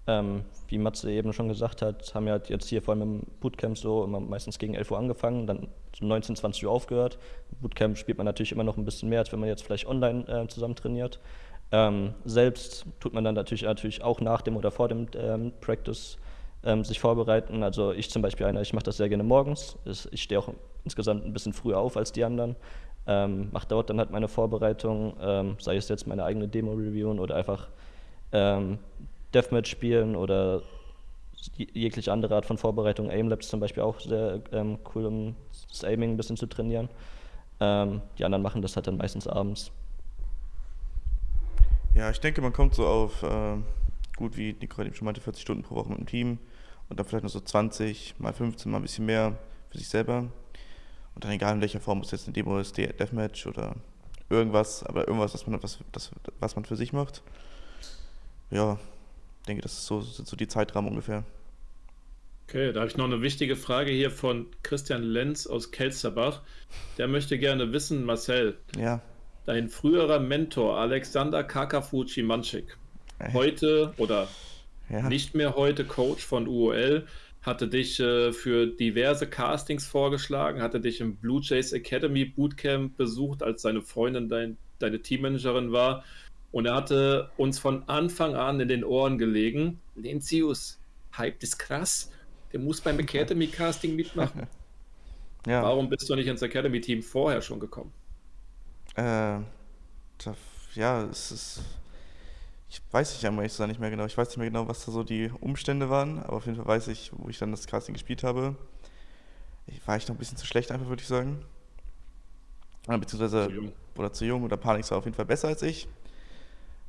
Ähm, wie Matze eben schon gesagt hat, haben wir halt jetzt hier vor allem im Bootcamp so immer meistens gegen 11 Uhr angefangen, dann so 19, 20 Uhr aufgehört. Im Bootcamp spielt man natürlich immer noch ein bisschen mehr, als wenn man jetzt vielleicht online äh, zusammen trainiert. Ähm, selbst tut man dann natürlich, natürlich auch nach dem oder vor dem ähm, Practice ähm, sich vorbereiten. Also ich zum Beispiel einer, ich mache das sehr gerne morgens. Ich stehe auch insgesamt ein bisschen früher auf als die anderen. Ähm, mache dort dann halt meine Vorbereitung, ähm, sei es jetzt meine eigene Demo-Reviewen oder einfach ähm, Deathmatch spielen oder jegliche andere Art von Vorbereitung. Aimlabs zum Beispiel auch sehr ähm, cool, um das Aiming ein bisschen zu trainieren. Ähm, die anderen machen das halt dann meistens abends. Ja, ich denke, man kommt so auf äh, gut, wie Nico eben schon meinte, 40 Stunden pro Woche mit dem Team und dann vielleicht noch so 20, mal 15, mal ein bisschen mehr für sich selber. Und dann egal in welcher Form, ob es jetzt eine Demo ist, Deathmatch oder irgendwas, aber irgendwas, was man, was, das, was man für sich macht. Ja, ich denke, das ist so, sind so die Zeitrahmen ungefähr. Okay, da habe ich noch eine wichtige Frage hier von Christian Lenz aus Kelsterbach. Der möchte gerne wissen, Marcel, ja. dein früherer Mentor Alexander Kakafuchi Manchik, heute oder ja. nicht mehr heute Coach von UOL, hatte dich äh, für diverse Castings vorgeschlagen, hatte dich im Blue Jays Academy Bootcamp besucht, als seine Freundin dein, deine Teammanagerin war und er hatte uns von Anfang an in den Ohren gelegen, Lencius, Hype ist krass, der muss beim Academy Casting mitmachen. <laughs> Ja. Warum bist du nicht ins Academy Team vorher schon gekommen? Äh, ja, es ist. Ich weiß nicht einmal ich nicht mehr genau. Ich weiß nicht mehr genau, was da so die Umstände waren, aber auf jeden Fall weiß ich, wo ich dann das Casting gespielt habe. Ich war ich noch ein bisschen zu schlecht, einfach würde ich sagen. Beziehungsweise, zu oder zu jung, oder Panik war auf jeden Fall besser als ich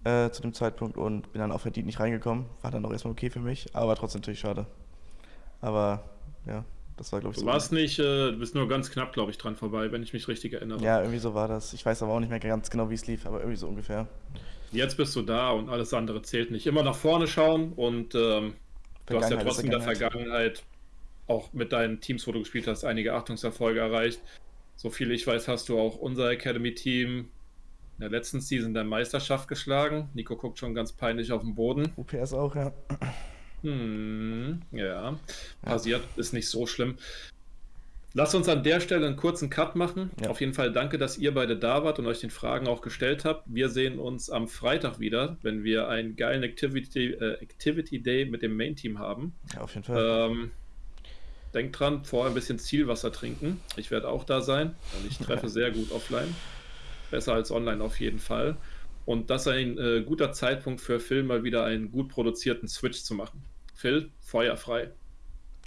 äh, zu dem Zeitpunkt und bin dann auch verdient nicht reingekommen. War dann auch erstmal okay für mich, aber trotzdem natürlich schade. Aber ja, das war, glaube ich, du so. Du warst nicht, äh, du bist nur ganz knapp, glaube ich, dran vorbei, wenn ich mich richtig erinnere. Ja, irgendwie so war das. Ich weiß aber auch nicht mehr ganz genau, wie es lief, aber irgendwie so ungefähr. Jetzt bist du da und alles andere zählt nicht. Immer nach vorne schauen und ähm, du hast ja trotzdem in der Vergangenheit auch mit deinen Teams, wo du gespielt hast, einige Achtungserfolge erreicht. So viel ich weiß, hast du auch unser Academy-Team in der letzten Season der Meisterschaft geschlagen. Nico guckt schon ganz peinlich auf den Boden. UPS auch, ja. Hm, ja, passiert, ja. ist nicht so schlimm. Lass uns an der Stelle einen kurzen Cut machen. Ja. Auf jeden Fall danke, dass ihr beide da wart und euch den Fragen auch gestellt habt. Wir sehen uns am Freitag wieder, wenn wir einen geilen Activity, äh, Activity Day mit dem Main-Team haben. Ja, auf jeden Fall. Ähm, denkt dran, vorher ein bisschen Zielwasser trinken. Ich werde auch da sein und ich treffe <laughs> sehr gut offline. Besser als online auf jeden Fall. Und das ist ein äh, guter Zeitpunkt für Phil, mal wieder einen gut produzierten Switch zu machen. Phil, feuerfrei.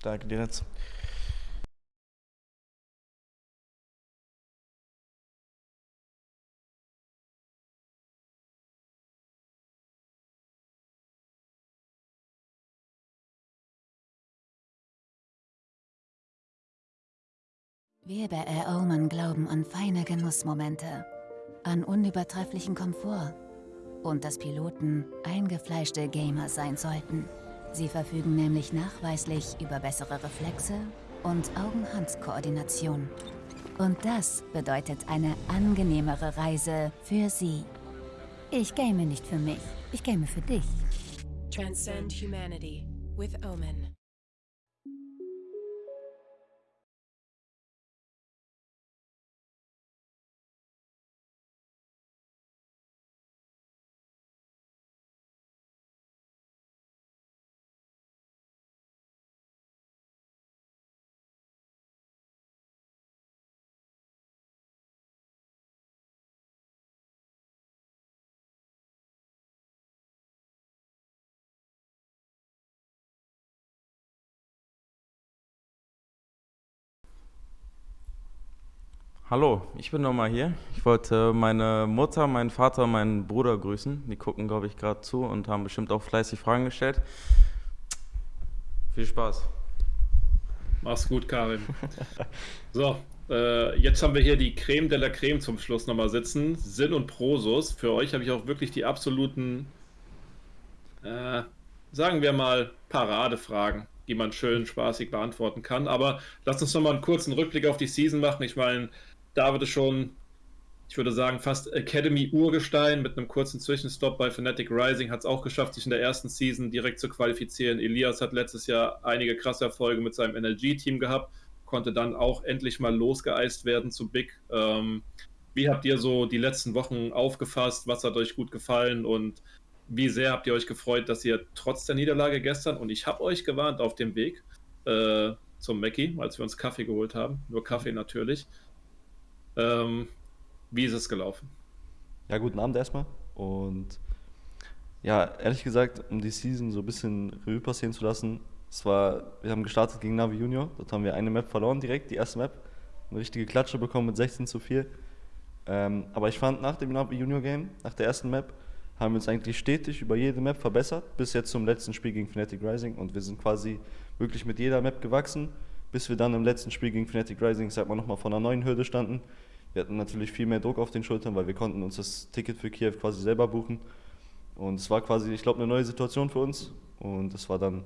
Danke dir jetzt. Wir bei Air Omen glauben an feine Genussmomente an unübertrefflichen Komfort und dass Piloten eingefleischte Gamer sein sollten. Sie verfügen nämlich nachweislich über bessere Reflexe und Augen-Hand-Koordination. Und das bedeutet eine angenehmere Reise für Sie. Ich game nicht für mich, ich game für dich. Transcend Humanity with Omen. Hallo, ich bin nochmal hier. Ich wollte meine Mutter, meinen Vater, meinen Bruder grüßen. Die gucken, glaube ich, gerade zu und haben bestimmt auch fleißig Fragen gestellt. Viel Spaß. Mach's gut, Karim. <laughs> so, äh, jetzt haben wir hier die Creme de la Creme zum Schluss nochmal sitzen. Sinn und Prosus. Für euch habe ich auch wirklich die absoluten, äh, sagen wir mal, Paradefragen, die man schön spaßig beantworten kann. Aber lasst uns nochmal einen kurzen Rückblick auf die Season machen. Ich meine, David ist schon, ich würde sagen, fast Academy-Urgestein mit einem kurzen Zwischenstopp bei Fnatic Rising. Hat es auch geschafft, sich in der ersten Season direkt zu qualifizieren. Elias hat letztes Jahr einige krasse Erfolge mit seinem NLG-Team gehabt, konnte dann auch endlich mal losgeeist werden zu Big. Ähm, wie habt ihr so die letzten Wochen aufgefasst? Was hat euch gut gefallen und wie sehr habt ihr euch gefreut, dass ihr trotz der Niederlage gestern, und ich habe euch gewarnt auf dem Weg äh, zum Mackie, als wir uns Kaffee geholt haben, nur Kaffee natürlich, ähm, wie ist es gelaufen? Ja, guten Abend erstmal. Und ja, ehrlich gesagt, um die Season so ein bisschen Revue passieren zu lassen, es war, wir haben gestartet gegen Navi Junior, dort haben wir eine Map verloren direkt, die erste Map. Eine richtige Klatsche bekommen mit 16 zu 4. Ähm, aber ich fand nach dem Navi Junior Game, nach der ersten Map, haben wir uns eigentlich stetig über jede Map verbessert, bis jetzt zum letzten Spiel gegen Fnatic Rising. Und wir sind quasi wirklich mit jeder Map gewachsen, bis wir dann im letzten Spiel gegen Fnatic Rising, sag mal, nochmal vor einer neuen Hürde standen. Wir hatten natürlich viel mehr Druck auf den Schultern, weil wir konnten uns das Ticket für Kiew quasi selber buchen. Und es war quasi, ich glaube, eine neue Situation für uns. Und es war dann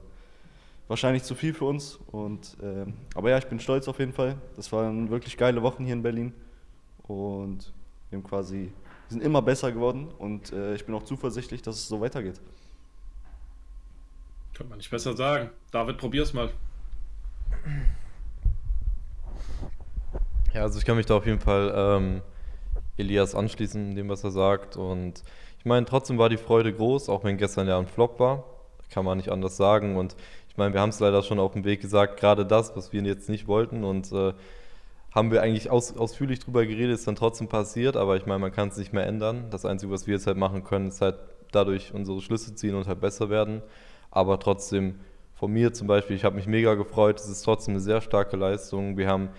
wahrscheinlich zu viel für uns. Und, äh, aber ja, ich bin stolz auf jeden Fall. Das waren wirklich geile Wochen hier in Berlin. Und wir haben quasi, sind immer besser geworden. Und äh, ich bin auch zuversichtlich, dass es so weitergeht. Kann man nicht besser sagen. David, probier's mal. Ja, also ich kann mich da auf jeden Fall ähm, Elias anschließen, dem, was er sagt. Und ich meine, trotzdem war die Freude groß, auch wenn gestern ja ein Flop war. Kann man nicht anders sagen. Und ich meine, wir haben es leider schon auf dem Weg gesagt, gerade das, was wir jetzt nicht wollten. Und äh, haben wir eigentlich aus, ausführlich drüber geredet, ist dann trotzdem passiert. Aber ich meine, man kann es nicht mehr ändern. Das Einzige, was wir jetzt halt machen können, ist halt dadurch unsere Schlüsse ziehen und halt besser werden. Aber trotzdem, von mir zum Beispiel, ich habe mich mega gefreut. Es ist trotzdem eine sehr starke Leistung. Wir haben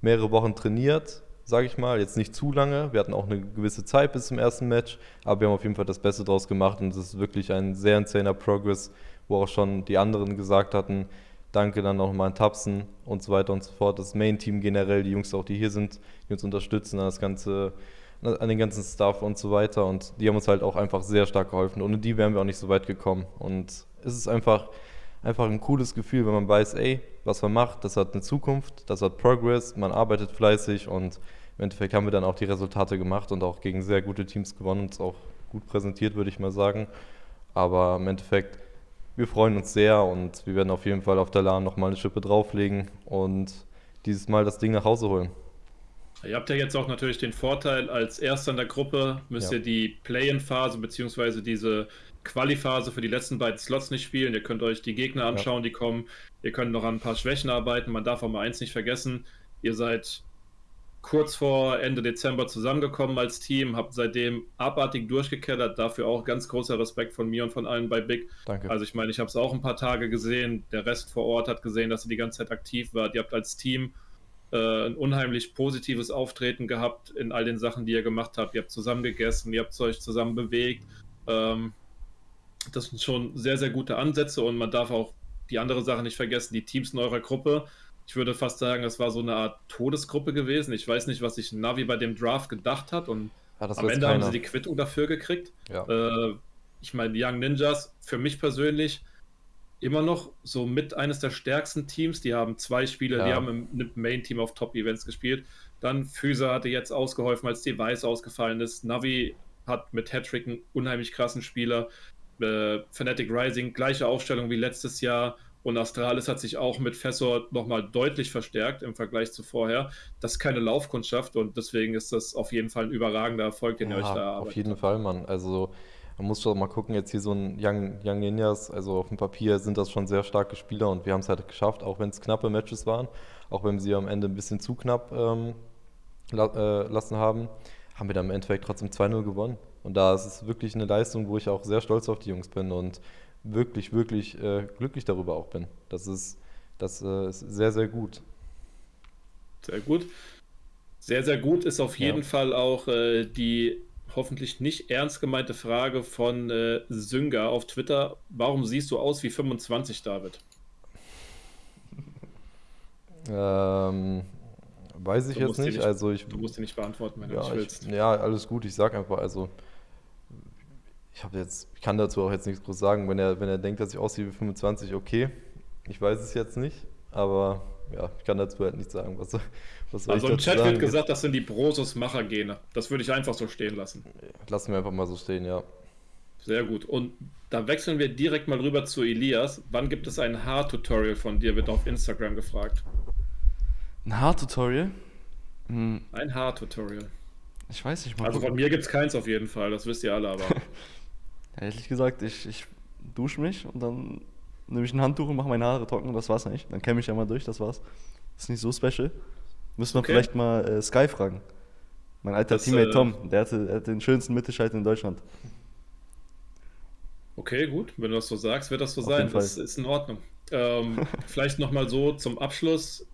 mehrere Wochen trainiert, sage ich mal. Jetzt nicht zu lange. Wir hatten auch eine gewisse Zeit bis zum ersten Match, aber wir haben auf jeden Fall das Beste draus gemacht und es ist wirklich ein sehr insaner Progress, wo auch schon die anderen gesagt hatten, danke dann nochmal an Tapsen und so weiter und so fort. Das Main-Team generell, die Jungs auch, die hier sind, die uns unterstützen, an, das ganze, an den ganzen Staff und so weiter. Und die haben uns halt auch einfach sehr stark geholfen. Ohne die wären wir auch nicht so weit gekommen. Und es ist einfach einfach ein cooles Gefühl, wenn man weiß, ey, was man macht, das hat eine Zukunft, das hat Progress, man arbeitet fleißig und im Endeffekt haben wir dann auch die Resultate gemacht und auch gegen sehr gute Teams gewonnen und es auch gut präsentiert, würde ich mal sagen. Aber im Endeffekt, wir freuen uns sehr und wir werden auf jeden Fall auf der LAN nochmal eine Schippe drauflegen und dieses Mal das Ding nach Hause holen. Ihr habt ja jetzt auch natürlich den Vorteil, als Erster in der Gruppe müsst ja. ihr die Play-in-Phase bzw. diese Quali-Phase für die letzten beiden Slots nicht spielen. Ihr könnt euch die Gegner anschauen, ja. die kommen. Ihr könnt noch an ein paar Schwächen arbeiten. Man darf auch mal eins nicht vergessen. Ihr seid kurz vor Ende Dezember zusammengekommen als Team, habt seitdem abartig durchgekellert. Dafür auch ganz großer Respekt von mir und von allen bei Big. Danke. Also ich meine, ich habe es auch ein paar Tage gesehen. Der Rest vor Ort hat gesehen, dass ihr die ganze Zeit aktiv wart. Ihr habt als Team äh, ein unheimlich positives Auftreten gehabt in all den Sachen, die ihr gemacht habt. Ihr habt zusammen gegessen, ihr habt euch zusammen bewegt. Ähm, das sind schon sehr, sehr gute Ansätze und man darf auch die andere Sache nicht vergessen, die Teams in eurer Gruppe. Ich würde fast sagen, das war so eine Art Todesgruppe gewesen. Ich weiß nicht, was sich Navi bei dem Draft gedacht hat und ja, am Ende keiner. haben sie die Quittung dafür gekriegt. Ja. Äh, ich meine, die Young Ninjas, für mich persönlich, immer noch so mit eines der stärksten Teams. Die haben zwei Spiele, ja. die haben im Main-Team auf Top-Events gespielt. Dann Füße hatte jetzt ausgeholfen, als Device ausgefallen ist. Navi hat mit Hattrick einen unheimlich krassen Spieler äh, Fnatic Rising, gleiche Aufstellung wie letztes Jahr. Und Astralis hat sich auch mit Fessor nochmal deutlich verstärkt im Vergleich zu vorher. Das ist keine Laufkundschaft und deswegen ist das auf jeden Fall ein überragender Erfolg, den ja, ihr euch da arbeitet. Auf jeden Fall, Mann. Also man muss schon mal gucken, jetzt hier so ein Young, Young Ninjas, also auf dem Papier sind das schon sehr starke Spieler und wir haben es halt geschafft, auch wenn es knappe Matches waren, auch wenn wir sie am Ende ein bisschen zu knapp ähm, la äh, lassen haben, haben wir dann im Endeffekt trotzdem 2-0 gewonnen. Und da ist es wirklich eine Leistung, wo ich auch sehr stolz auf die Jungs bin und wirklich, wirklich äh, glücklich darüber auch bin. Das ist, das äh, ist sehr, sehr gut. Sehr gut. Sehr, sehr gut ist auf jeden Ja. Fall auch äh, die hoffentlich nicht ernst gemeinte Frage von äh, Sünger auf Twitter. Warum siehst du aus wie 25, David? <laughs> Ähm, weiß ich Du jetzt nicht. nicht- Also ich, Du musst die nicht beantworten, wenn du ja, nicht ich, willst. ja, alles gut. Ich sag einfach, also ich habe jetzt, ich kann dazu auch jetzt nichts groß sagen. Wenn er, wenn er denkt, dass ich aussehe wie 25, okay. Ich weiß es jetzt nicht, aber ja, ich kann dazu halt nichts sagen. Was, was soll Also ich im Chat sagen? wird gesagt, das sind die Brosus-Macher-Gene. Das würde ich einfach so stehen lassen. Lassen wir einfach mal so stehen, ja. Sehr gut. Und da wechseln wir direkt mal rüber zu Elias. Wann gibt es ein Haar-Tutorial von dir? Wird auf Instagram gefragt. Ein Haar-Tutorial? Hm, Ein Haar-Tutorial. ich weiß nicht mal. Also von mir gibt es keins auf jeden Fall, das wisst ihr alle, aber. <laughs> Ja, ehrlich gesagt, ich, ich dusche mich und dann nehme ich ein Handtuch und mache meine Haare trocken und das war's eigentlich. Dann kämme ich einmal durch, das war's. ist nicht so special. Müssen wir Okay. vielleicht mal äh, Sky fragen. Mein alter Das, Teammate äh, Tom, der hatte, hatte den schönsten Mittelschalter in Deutschland. Okay, gut. Wenn du das so sagst, wird das so Auf sein. Das ist in Ordnung. Ähm, <laughs> vielleicht nochmal so zum Abschluss.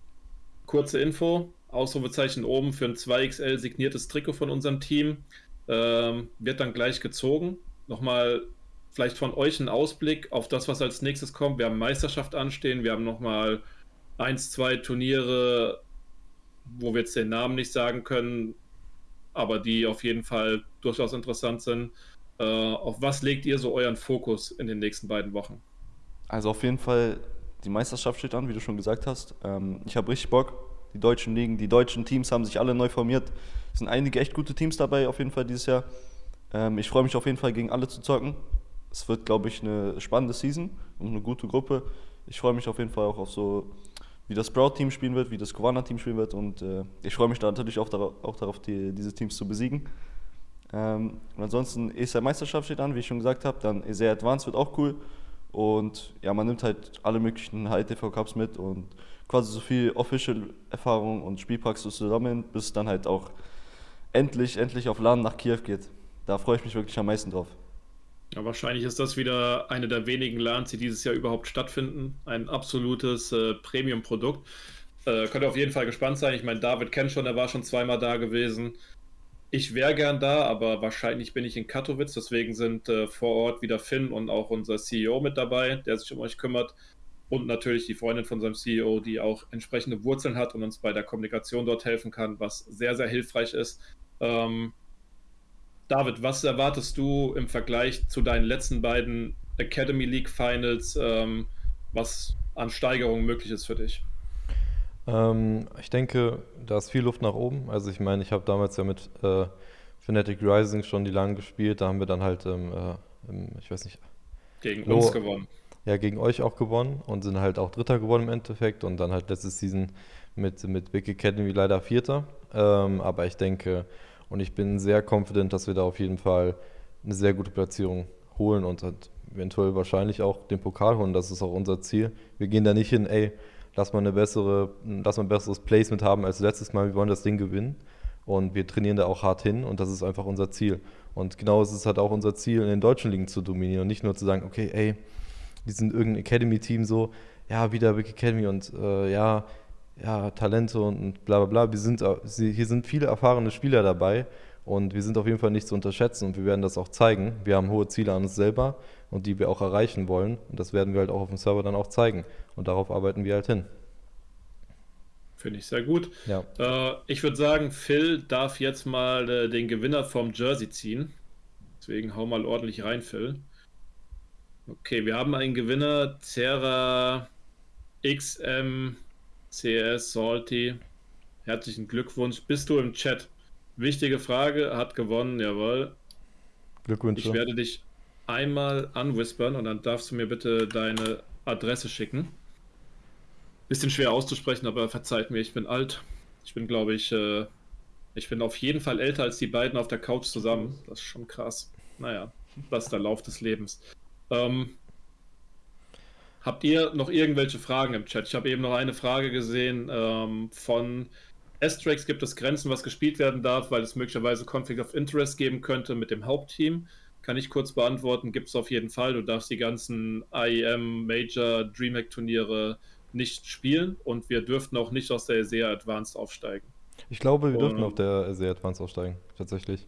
Kurze Info. Ausrufezeichen oben für ein 2XL signiertes Trikot von unserem Team. Ähm, wird dann gleich gezogen. Nochmal vielleicht von euch ein Ausblick auf das, was als nächstes kommt. Wir haben Meisterschaft anstehen. Wir haben nochmal eins, zwei Turniere, wo wir jetzt den Namen nicht sagen können, aber die auf jeden Fall durchaus interessant sind. Äh, auf was legt ihr so euren Fokus in den nächsten beiden Wochen? Also auf jeden Fall, die Meisterschaft steht an, wie du schon gesagt hast. Ähm, ich habe richtig Bock. Die deutschen Ligen, die deutschen Teams haben sich alle neu formiert. Es sind einige echt gute Teams dabei, auf jeden Fall dieses Jahr. Ähm, ich freue mich auf jeden Fall, gegen alle zu zocken. Es wird, glaube ich, eine spannende Season und eine gute Gruppe. Ich freue mich auf jeden Fall auch auf so, wie das Sprout-Team spielen wird, wie das Kovanna-Team spielen wird. Und äh, ich freue mich da natürlich auch darauf, auch darauf die, diese Teams zu besiegen. Ähm, und ansonsten, ESL Meisterschaft steht an, wie ich schon gesagt habe. Dann ESL Advanced wird auch cool. Und ja, man nimmt halt alle möglichen HITV Cups mit und quasi so viel Official-Erfahrung und Spielpraxis zusammen, bis es dann halt auch endlich, endlich auf LAN nach Kiew geht. Da freue ich mich wirklich am meisten drauf. Ja, wahrscheinlich ist das wieder eine der wenigen LANs, die dieses Jahr überhaupt stattfinden. Ein absolutes äh, Premium-Produkt. Äh, könnt ihr auf jeden Fall gespannt sein. Ich meine, David kennt schon, er war schon zweimal da gewesen. Ich wäre gern da, aber wahrscheinlich bin ich in Katowice. Deswegen sind äh, vor Ort wieder Finn und auch unser CEO mit dabei, der sich um euch kümmert. Und natürlich die Freundin von seinem CEO, die auch entsprechende Wurzeln hat und uns bei der Kommunikation dort helfen kann, was sehr, sehr hilfreich ist. Ähm, David, was erwartest du im Vergleich zu deinen letzten beiden Academy League Finals, ähm, was an Steigerung möglich ist für dich? Ähm, ich denke, da ist viel Luft nach oben. Also ich meine, ich habe damals ja mit äh, Fnatic Rising schon die lange gespielt. Da haben wir dann halt, ähm, äh, im, ich weiß nicht, Gegen Lo- uns gewonnen. Ja, gegen euch auch gewonnen und sind halt auch Dritter geworden im Endeffekt und dann halt letzte Season mit, mit Big Academy leider Vierter. Ähm, aber ich denke und ich bin sehr confident, dass wir da auf jeden Fall eine sehr gute Platzierung holen und halt eventuell wahrscheinlich auch den Pokal holen. Das ist auch unser Ziel. Wir gehen da nicht hin, ey, lass mal eine bessere, lass mal ein besseres Placement haben als letztes Mal. Wir wollen das Ding gewinnen. Und wir trainieren da auch hart hin und das ist einfach unser Ziel. Und genau ist es halt auch unser Ziel, in den deutschen Ligen zu dominieren und nicht nur zu sagen, okay, ey, die sind irgendein Academy-Team so, ja, wieder Big Academy und äh, ja, ja, Talente und, bla bla bla. Wir sind, hier sind viele erfahrene Spieler dabei und wir sind auf jeden Fall nicht zu unterschätzen und wir werden das auch zeigen. Wir haben hohe Ziele an uns selber und die wir auch erreichen wollen und das werden wir halt auch auf dem Server dann auch zeigen und darauf arbeiten wir halt hin. Finde ich sehr gut. Ja. Äh, ich würde sagen, Phil darf jetzt mal äh, den Gewinner vom Jersey ziehen. Deswegen hau mal ordentlich rein, Phil. Okay, wir haben einen Gewinner, Terra XM CS Salty. Herzlichen Glückwunsch. Bist du im Chat? Wichtige Frage, hat gewonnen, jawohl. Glückwünsche. Ich werde dich einmal anwhispern und dann darfst du mir bitte deine Adresse schicken. Bisschen schwer auszusprechen, aber verzeiht mir, ich bin alt. Ich bin, glaube ich, äh, ich bin auf jeden Fall älter als die beiden auf der Couch zusammen. Das ist schon krass. Naja, das ist der Lauf des Lebens. Ähm, habt ihr noch irgendwelche Fragen im Chat? Ich habe eben noch eine Frage gesehen ähm, von Astrax. Gibt es Grenzen, was gespielt werden darf, weil es möglicherweise Conflict of Interest geben könnte mit dem Hauptteam? Kann ich kurz beantworten, gibt es auf jeden Fall. Du darfst die ganzen IEM, Major, Dreamhack Turniere nicht spielen und wir dürften auch nicht aus der SEA Advanced aufsteigen. Ich glaube, wir dürfen Und- auf der sehr Advanced aussteigen, tatsächlich.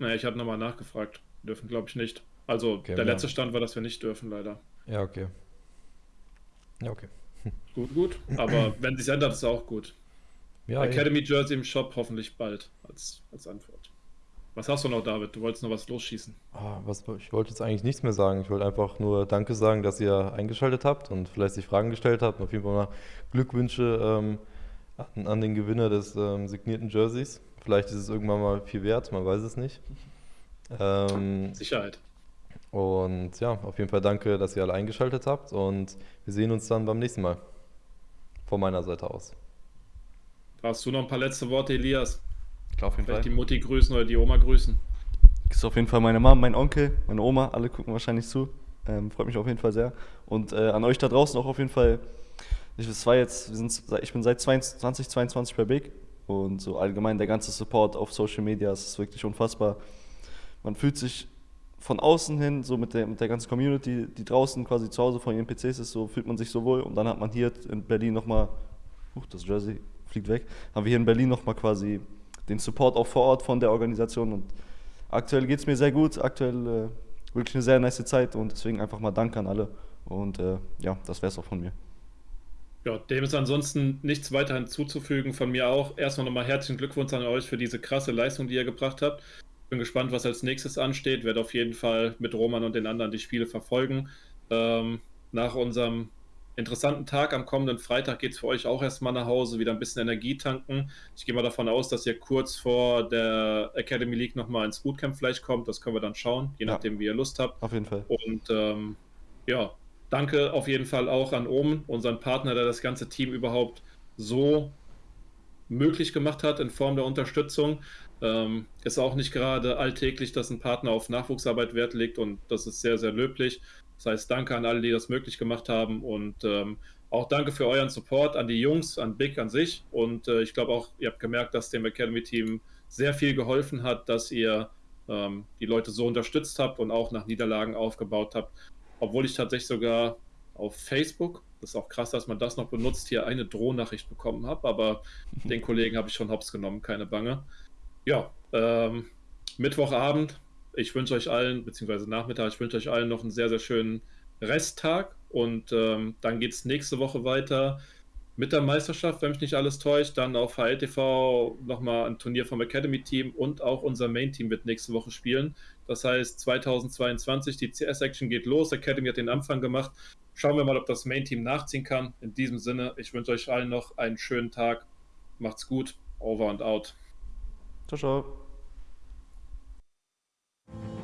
Naja, ich habe nochmal nachgefragt. Wir dürfen, glaube ich, nicht. Also, Okay, der ja. letzte Stand war, dass wir nicht dürfen, leider. Ja, okay. Ja, okay. <laughs> Gut, gut. Aber wenn sich ändert, ist auch gut. Ja, Academy Jersey im Shop hoffentlich bald als, als Antwort. Was hast du noch, David? Du wolltest noch was losschießen. Ah, was, ich wollte jetzt eigentlich nichts mehr sagen. Ich wollte einfach nur Danke sagen, dass ihr eingeschaltet habt und vielleicht sich Fragen gestellt habt. Und auf jeden Fall mal Glückwünsche ähm, an, an den Gewinner des ähm, signierten Jerseys. Vielleicht ist es irgendwann mal viel wert, man weiß es nicht. <laughs> Ähm, Sicherheit. Und ja, auf jeden Fall danke, dass ihr alle eingeschaltet habt und wir sehen uns dann beim nächsten Mal. Von meiner Seite aus. Hast du noch ein paar letzte Worte, Elias? Klar, auf jeden Vielleicht Fall. die Mutti grüßen oder die Oma grüßen. Das ist auf jeden Fall meine Mom, mein Onkel, meine Oma, alle gucken wahrscheinlich zu. Ähm, freut mich auf jeden Fall sehr. Und äh, an euch da draußen auch auf jeden Fall. Ich, war jetzt, wir sind, seit- ich bin seit 2022 bei Big und so allgemein der ganze Support auf Social Media ist wirklich unfassbar. Man fühlt sich von außen hin, so mit der, mit der ganzen Community, die draußen quasi zu Hause von ihren PCs ist, so fühlt man sich so wohl. Und dann hat man hier in Berlin nochmal, huch, das Jersey fliegt weg, haben wir hier in Berlin nochmal quasi den Support auch vor Ort von der Organisation. Und aktuell geht es mir sehr gut, aktuell äh, wirklich eine sehr nice Zeit und deswegen einfach mal Dank an alle. Und äh, ja, das wäre es auch von mir. Ja, dem ist ansonsten nichts weiter hinzuzufügen. Von mir auch. Erstmal nochmal herzlichen Glückwunsch an euch für diese krasse Leistung, die ihr gebracht habt. Bin gespannt, was als nächstes ansteht. Werde auf jeden Fall mit Roman und den anderen die Spiele verfolgen. Ähm, nach unserem interessanten Tag am kommenden Freitag geht es für euch auch erstmal nach Hause, wieder ein bisschen Energie tanken. Ich gehe mal davon aus, dass ihr kurz vor der Academy League nochmal ins Bootcamp vielleicht kommt. Das können wir dann schauen, je Ja. nachdem, wie ihr Lust habt. Auf jeden Fall. Und ähm, ja, danke auf jeden Fall auch an Omen, unseren Partner, der das ganze Team überhaupt so möglich gemacht hat in Form der Unterstützung. Ähm, ist auch nicht gerade alltäglich, dass ein Partner auf Nachwuchsarbeit Wert legt und das ist sehr, sehr löblich. Das heißt, danke an alle, die das möglich gemacht haben und ähm, auch danke für euren Support an die Jungs, an Big an sich und äh, ich glaube auch, ihr habt gemerkt, dass dem Academy-Team sehr viel geholfen hat, dass ihr ähm, die Leute so unterstützt habt und auch nach Niederlagen aufgebaut habt. Obwohl ich tatsächlich sogar auf Facebook, das ist auch krass, dass man das noch benutzt, hier eine Drohnachricht bekommen habe, aber <laughs> den Kollegen habe ich schon hops genommen, keine Bange. Ja, ähm, Mittwochabend, ich wünsche euch allen, beziehungsweise Nachmittag, ich wünsche euch allen noch einen sehr, sehr schönen Resttag und ähm, dann geht es nächste Woche weiter mit der Meisterschaft, wenn mich nicht alles täuscht. Dann auf HLTV nochmal ein Turnier vom Academy-Team und auch unser Main-Team wird nächste Woche spielen. Das heißt, 2022, die CS-Action geht los. Academy hat den Anfang gemacht. Schauen wir mal, ob das Main-Team nachziehen kann. In diesem Sinne, ich wünsche euch allen noch einen schönen Tag. Macht's gut. Over and out. Ciao, ciao.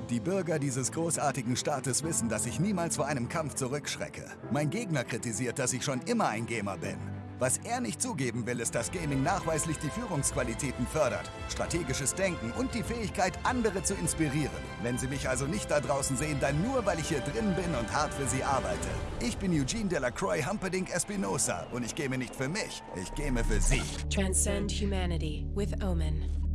Die Bürger dieses großartigen Staates wissen, dass ich niemals vor einem Kampf zurückschrecke. Mein Gegner kritisiert, dass ich schon immer ein Gamer bin. Was er nicht zugeben will, ist, dass Gaming nachweislich die Führungsqualitäten fördert, strategisches Denken und die Fähigkeit, andere zu inspirieren. Wenn Sie mich also nicht da draußen sehen, dann nur, weil ich hier drin bin und hart für Sie arbeite. Ich bin Eugene Delacroix Humperdinck Espinosa und ich game nicht für mich, ich game für Sie. Transcend humanity with Omen.